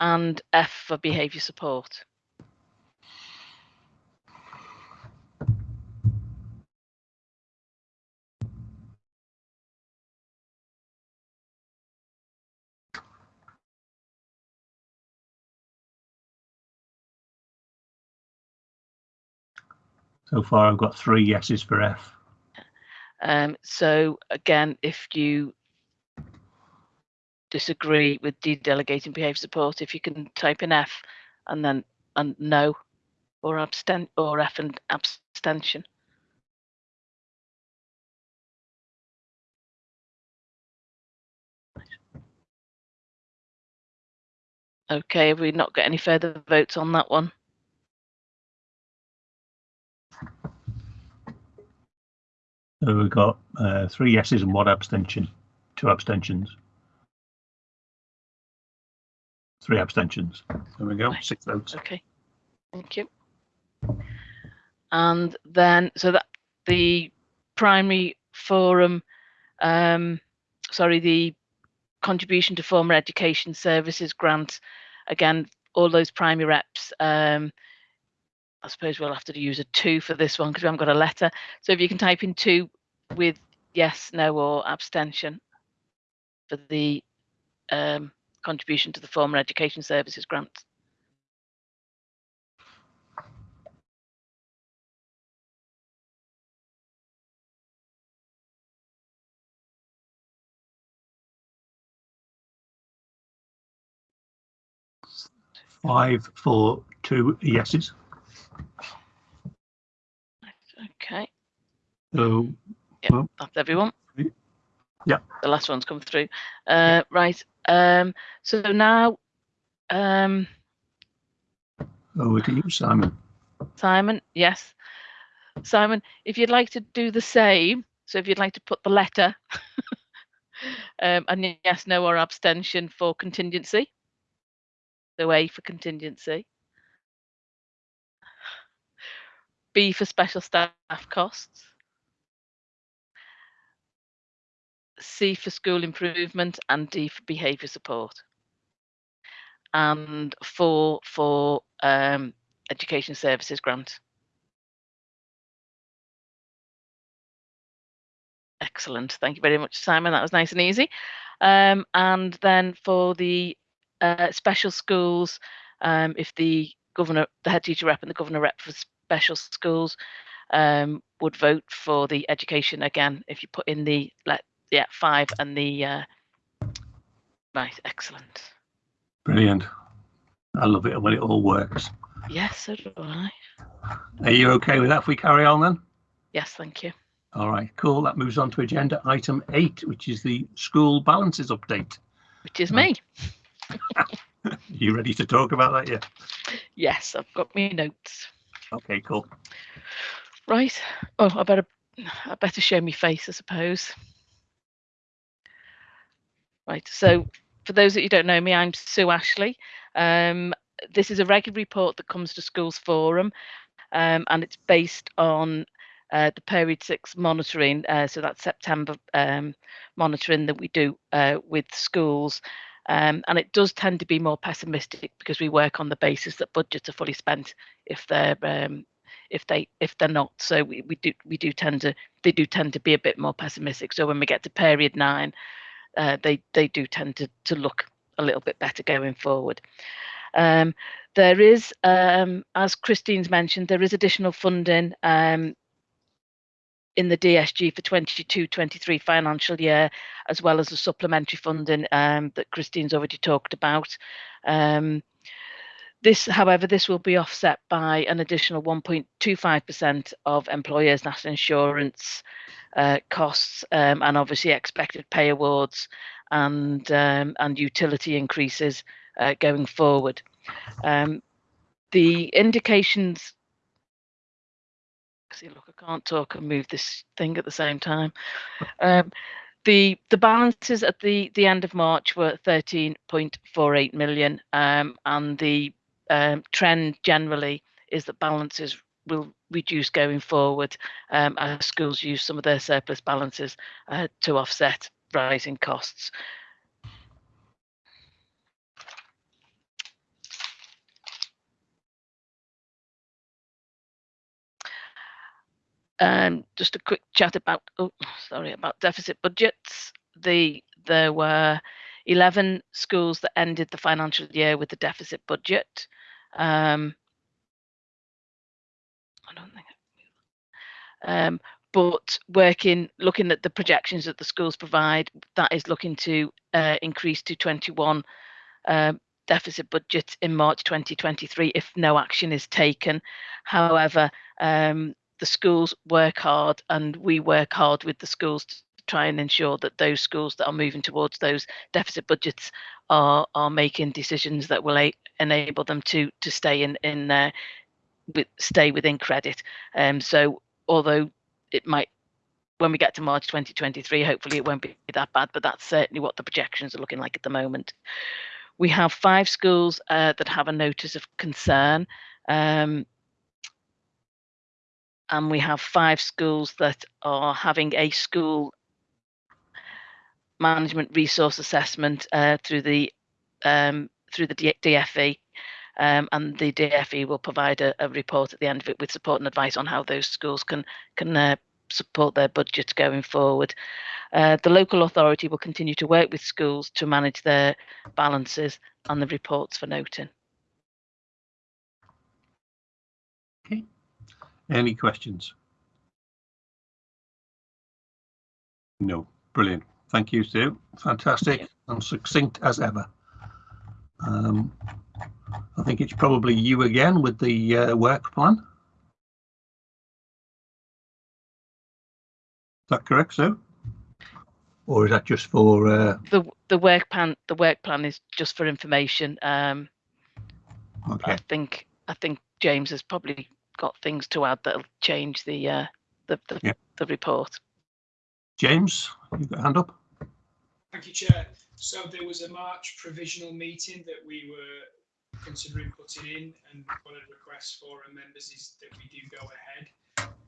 and F for behaviour support. So far, I've got three yeses for F. Um, so again, if you disagree with de-delegating behaviour support, if you can type in F and then and no or abstent or F and abstention. Okay, have we not got any further votes on that one? So we've got uh, three yeses and one abstention, two abstentions. Three abstentions. There we go, Right. six votes. Okay, thank you. And then, so that the primary forum, um, sorry, the contribution to former education services grant, again, all those primary reps, um, I suppose we'll have to use a two for this one because we haven't got a letter. So if you can type in two with yes, no, or abstention for the um, contribution to the former education services grant. Five, four, two yeses. Okay. So Yep, Well, that's everyone. Yeah. The last one's come through. Uh, right. Um, so now, um, over to you, Simon. Simon, yes. Simon, if you'd like to do the same, so if you'd like to put the letter um, and yes, no, or abstention for contingency, the A for contingency. B for special staff costs. C for school improvement and D for behaviour support. And four for um, education services grant. Excellent. Thank you very much, Simon. That was nice and easy. Um, and then for the uh, special schools, um, if the governor, the head teacher rep and the governor rep for special schools um, would vote for the education again, if you put in the let yeah five and the uh, right, excellent. Brilliant. I love it when it all works. Yes, so do I. Are you okay with that if we carry on then? Yes, thank you. All right, cool. That moves on to agenda item eight, which is the school balances update. Which is me. You ready to talk about that yet? Yes, I've got my notes. Okay, cool. Right. Oh, I better I better show me face, I suppose. Right. So for those that you don't know me, I'm Sue Ashley. Um, this is a regular report that comes to Schools Forum, um, and it's based on uh, the period six monitoring. Uh, so that's September um, monitoring that we do uh, with schools. Um, and it does tend to be more pessimistic because we work on the basis that budgets are fully spent if they're um, if they if they're not. So we, we do we do tend to they do tend to be a bit more pessimistic. So when we get to period nine, uh, they they do tend to to look a little bit better going forward. Um, there is, um, as Christine's mentioned, there is additional funding um, in the DSG for 22-23 financial year, as well as the supplementary funding um, that Christine's already talked about. This, however, this will be offset by an additional 1.25% of employers' national insurance uh, costs um, and obviously expected pay awards and um, and utility increases uh, going forward. Um, the indications. See, look, I can't talk and move this thing at the same time. Um, the the balances at the the end of March were 13.48 million, um, and the um, trend generally is that balances will reduce going forward um, as schools use some of their surplus balances uh, to offset rising costs. Um, just a quick chat about, oh, sorry, about deficit budgets. The there were 11 schools that ended the financial year with a deficit budget. Um, I don't think. Um, but working, looking at the projections that the schools provide, that is looking to uh, increase to 21 uh, deficit budget in March 2023 if no action is taken. However, um, the schools work hard and we work hard with the schools to try and ensure that those schools that are moving towards those deficit budgets are are making decisions that will enable them to to stay in in with stay within credit. Um, so although it might when we get to March 2023, hopefully it won't be that bad, but that's certainly what the projections are looking like at the moment. We have five schools uh, that have a notice of concern. Um, and we have five schools that are having a school management resource assessment uh, through the um, through the DFE, um, and the DFE will provide a, a, report at the end of it with support and advice on how those schools can can uh, support their budgets going forward. Uh, the local authority will continue to work with schools to manage their balances and the reports for noting. Okay. Any questions? No. Brilliant. Thank you, Sue. Fantastic and succinct as ever. Um, I think it's probably you again with the uh, work plan. Is that correct, Sue? Or is that just for uh... the the work plan? The work plan is just for information. Um, okay. I think I think James has probably got things to add that'll change the uh, the the, yeah. the report. James, you've got a hand up. Thank you, Chair. So there was a March provisional meeting that we were considering putting in, and one of the requests for our members is that we do go ahead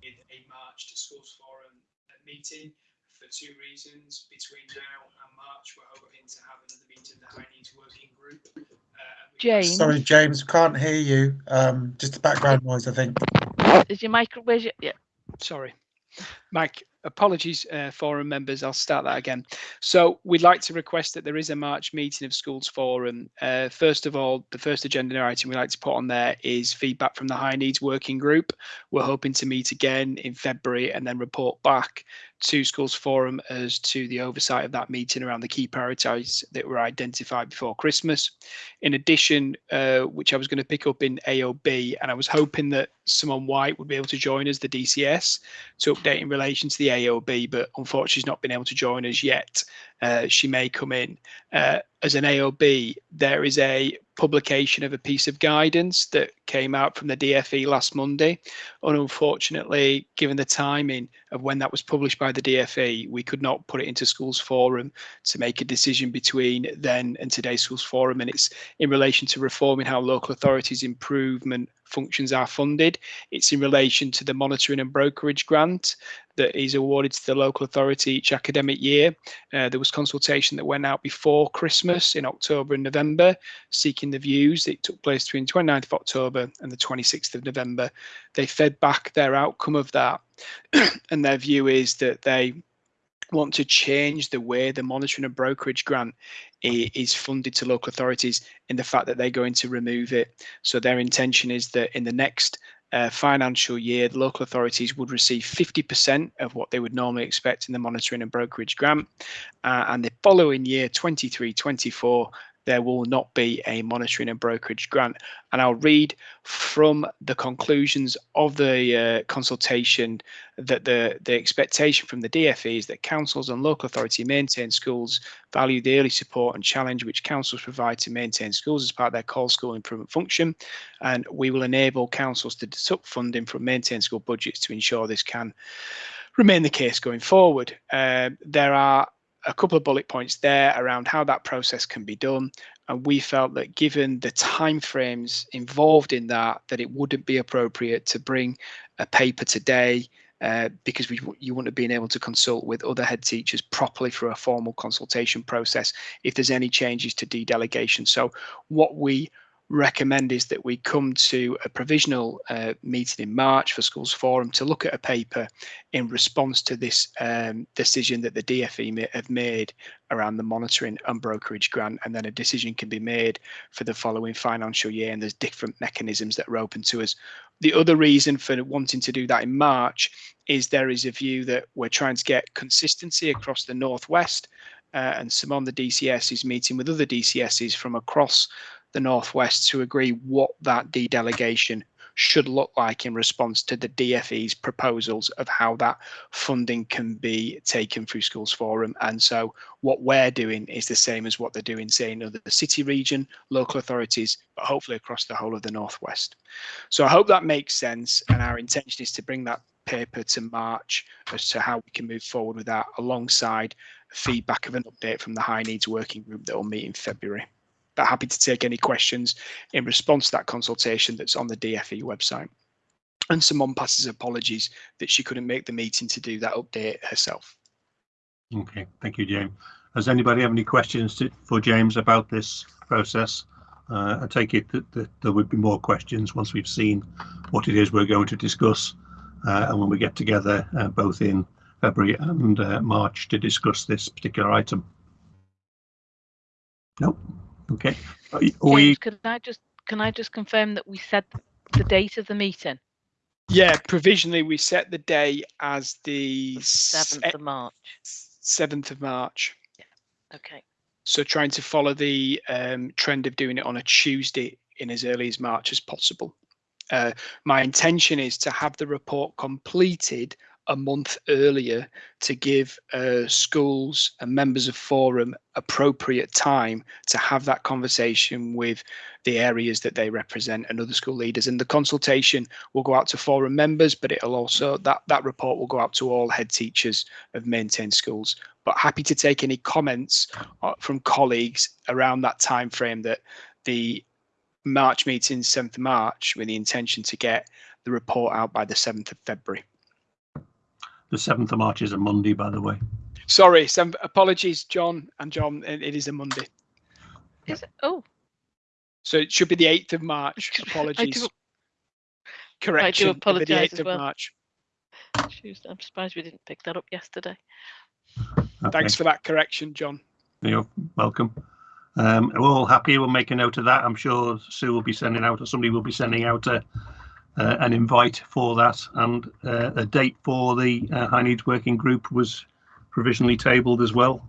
with a March to Schools Forum meeting for two reasons. Between now and March, we're hoping to have another meeting, the High Needs Working Group. Uh, James. Sorry, James, can't hear you. Um, just a background noise, I think. Is your mic? Where's your? Yeah. Sorry. Mike, apologies, uh, forum members. I'll start that again. So we'd like to request that there is a March meeting of Schools Forum. Uh, first of all, the first agenda item we'd like to put on there is feedback from the High Needs Working Group. We're hoping to meet again in February and then report back to Schools Forum as to the oversight of that meeting around the key priorities that were identified before Christmas. In addition, uh, which I was going to pick up in AOB, and I was hoping that Simone White would be able to join us, the DCS, to update in relation to the AOB, but unfortunately she's not been able to join us yet. Uh, she may come in. Uh, as an AOB, there is a publication of a piece of guidance that came out from the DFE last Monday. And unfortunately, given the timing of when that was published by the DFE, we could not put it into Schools Forum to make a decision between then and today's Schools Forum. And it's in relation to reforming how local authorities improvement functions are funded. It's in relation to the monitoring and brokerage grant that is awarded to the local authority each academic year. Uh, there was consultation that went out before Christmas in October and November, seeking the views. It took place between 29th of October and the 26th of November. They fed back their outcome of that, and their view is that they want to change the way the monitoring and brokerage grant is funded to local authorities in the fact that they're going to remove it. So their intention is that in the next uh, financial year, the local authorities would receive 50% of what they would normally expect in the monitoring and brokerage grant. Uh, and the following year, 23 24, there will not be a monitoring and brokerage grant. And I'll read from the conclusions of the uh, consultation that the, the expectation from the DFE is that councils and local authority maintain schools value the early support and challenge which councils provide to maintain schools as part of their call school improvement function. And we will enable councils to deduct funding from maintained school budgets to ensure this can remain the case going forward. Uh, there are a couple of bullet points there around how that process can be done. And we felt that given the timeframes involved in that that it wouldn't be appropriate to bring a paper today uh, because we, you wouldn't have been able to consult with other head teachers properly for a formal consultation process if there's any changes to de delegation. So what we recommend is that we come to a provisional uh, meeting in March for Schools Forum to look at a paper in response to this um, decision that the DFE have made around the monitoring and brokerage grant, and then a decision can be made for the following financial year. And there's different mechanisms that are open to us. The other reason for wanting to do that in March is there is a view that we're trying to get consistency across the Northwest. Uh, and Simon, the DCS, is meeting with other DCSs from across the Northwest to agree what that dedelegation should look like in response to the DFE's proposals of how that funding can be taken through Schools Forum. And so what we're doing is the same as what they're doing, say, in other city region, local authorities, but hopefully across the whole of the Northwest. So I hope that makes sense. And our intention is to bring that paper to March as to how we can move forward with that alongside feedback of an update from the high needs working group that will meet in February but happy to take any questions in response to that consultation that's on the DFE website. And Simone passes apologies that she couldn't make the meeting to do that update herself. Okay, thank you, James. Does anybody have any questions to, for James about this process? Uh, I take it that, that, there would be more questions once we've seen what it is we're going to discuss uh, and when we get together uh, both in February and uh, March to discuss this particular item. Nope. Okay. Are James, can I just can I just confirm that we said the date of the meeting? Yeah, provisionally we set the day as the Seventh of March. seventh of March. Okay. So trying to follow the um, trend of doing it on a Tuesday in as early as March as possible. Uh, my intention is to have the report completed a month earlier to give uh, schools and members of forum appropriate time to have that conversation with the areas that they represent and other school leaders. And the consultation will go out to forum members but it'll also that that report will go out to all head teachers of maintained schools. But happy to take any comments uh, from colleagues around that time frame that the march meeting 7th march with the intention to get the report out by the 7th of february the 7th of March is a Monday, by the way. Sorry, some apologies, John and John. It, it is a Monday, Is it? Oh, so it should be the eighth of March. I Apologies. do, Correction. it'll be the apologise 8th as of well. March. Tuesday. I'm surprised we didn't pick that up yesterday. Okay. Thanks for that correction, John. You're welcome. Um, we're all happy. We'll make a note of that. I'm sure Sue will be sending out, or somebody will be sending out a, an invite for that. And uh, a date for the uh, High Needs Working Group was provisionally tabled as well.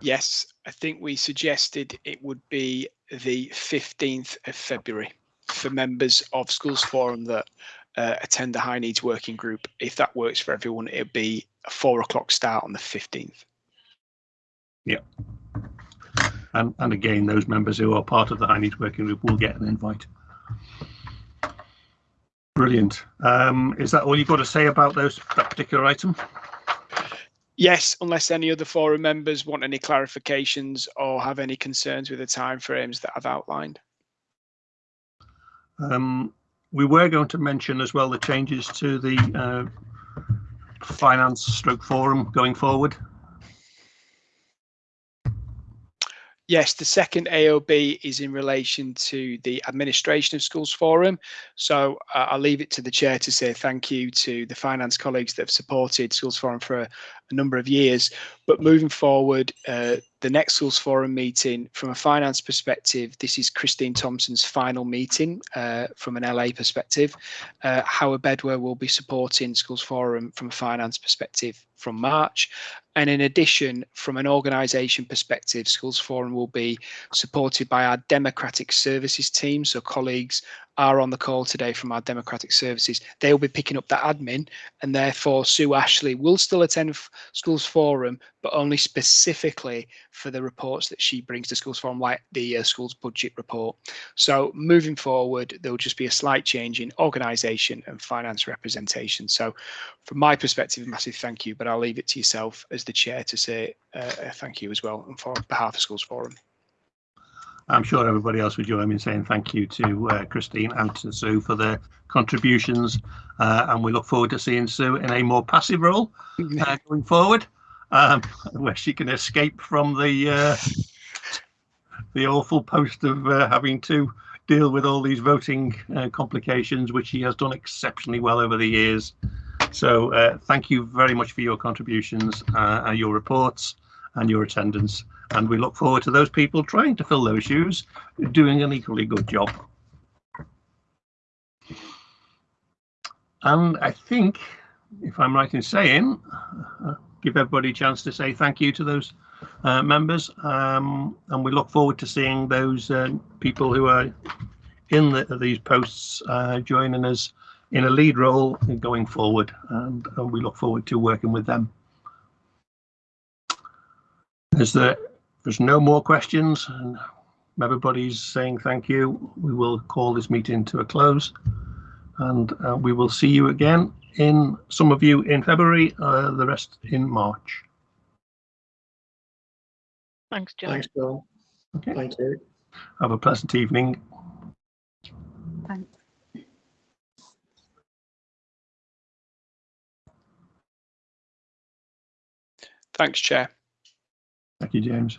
Yes, I think we suggested it would be the 15th of February for members of Schools Forum that uh, attend the High Needs Working Group. If that works for everyone, it'd be a four o'clock start on the 15th. And, and again, those members who are part of the High Needs Working Group will get an invite. Brilliant. Um, is that all you've got to say about those that particular item? Yes, unless any other forum members want any clarifications or have any concerns with the timeframes that I've outlined. Um, we were going to mention as well the changes to the uh, finance stroke forum going forward. Yes, the second AOB is in relation to the administration of schools forum. So uh, I'll leave it to the chair to say thank you to the finance colleagues that have supported schools forum for a, a number of years. But moving forward, uh, the next schools forum meeting from a finance perspective, this is Christine Thompson's final meeting uh, from an LA perspective. Uh, Howard Bedwell will be supporting schools forum from a finance perspective from March. And in addition, from an organisation perspective, Schools Forum will be supported by our Democratic Services team. So colleagues are on the call today from our Democratic Services. They will be picking up that admin and therefore Sue Ashley will still attend Schools Forum, but only specifically for the reports that she brings to Schools Forum, like the uh, schools budget report. So moving forward, there will just be a slight change in organisation and finance representation. So from my perspective, a massive thank you, but I'll leave it to yourself as the chair to say uh, thank you as well for behalf of Schools Forum. I'm sure everybody else would join me in saying thank you to uh, Christine and to Sue for their contributions. Uh, and we look forward to seeing Sue in a more passive role uh, going forward, um, where she can escape from the uh, the awful post of uh, having to deal with all these voting uh, complications, which she has done exceptionally well over the years. So thank you very much for your contributions, and your reports, and your attendance and we look forward to those people trying to fill those shoes doing an equally good job. And I think, if I'm right in saying, uh, give everybody a chance to say thank you to those uh, members. Um, and we look forward to seeing those uh, people who are in the, these posts uh, joining us in a lead role going forward. And, and we look forward to working with them. Is there there's no more questions and everybody's saying thank you, we will call this meeting to a close and uh, we will see you again in some of you in February, uh, the rest in March. Thanks, John. Thanks, John. Okay. Thank you. Have a pleasant evening. Thanks. Thanks, Chair. Thank you, James.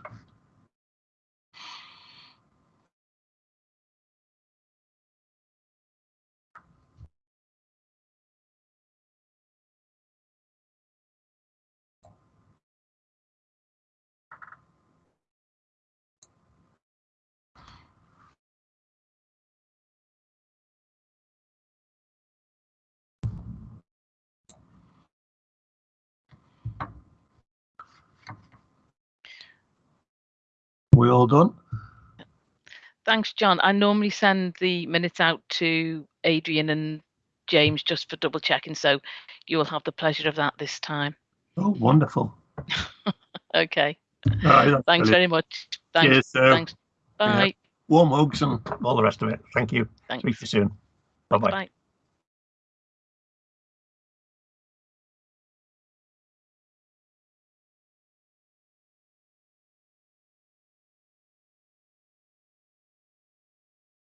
We all done? Thanks, John. I normally send the minutes out to Adrian and James just for double checking, so you will have the pleasure of that this time. Oh, wonderful. Okay. Right, Thanks brilliant. very much. Thanks. Cheers, Sue. Thanks. Bye. Warm hugs and all the rest of it. Thank you. Thanks. Speak to you soon. Bye bye. Bye.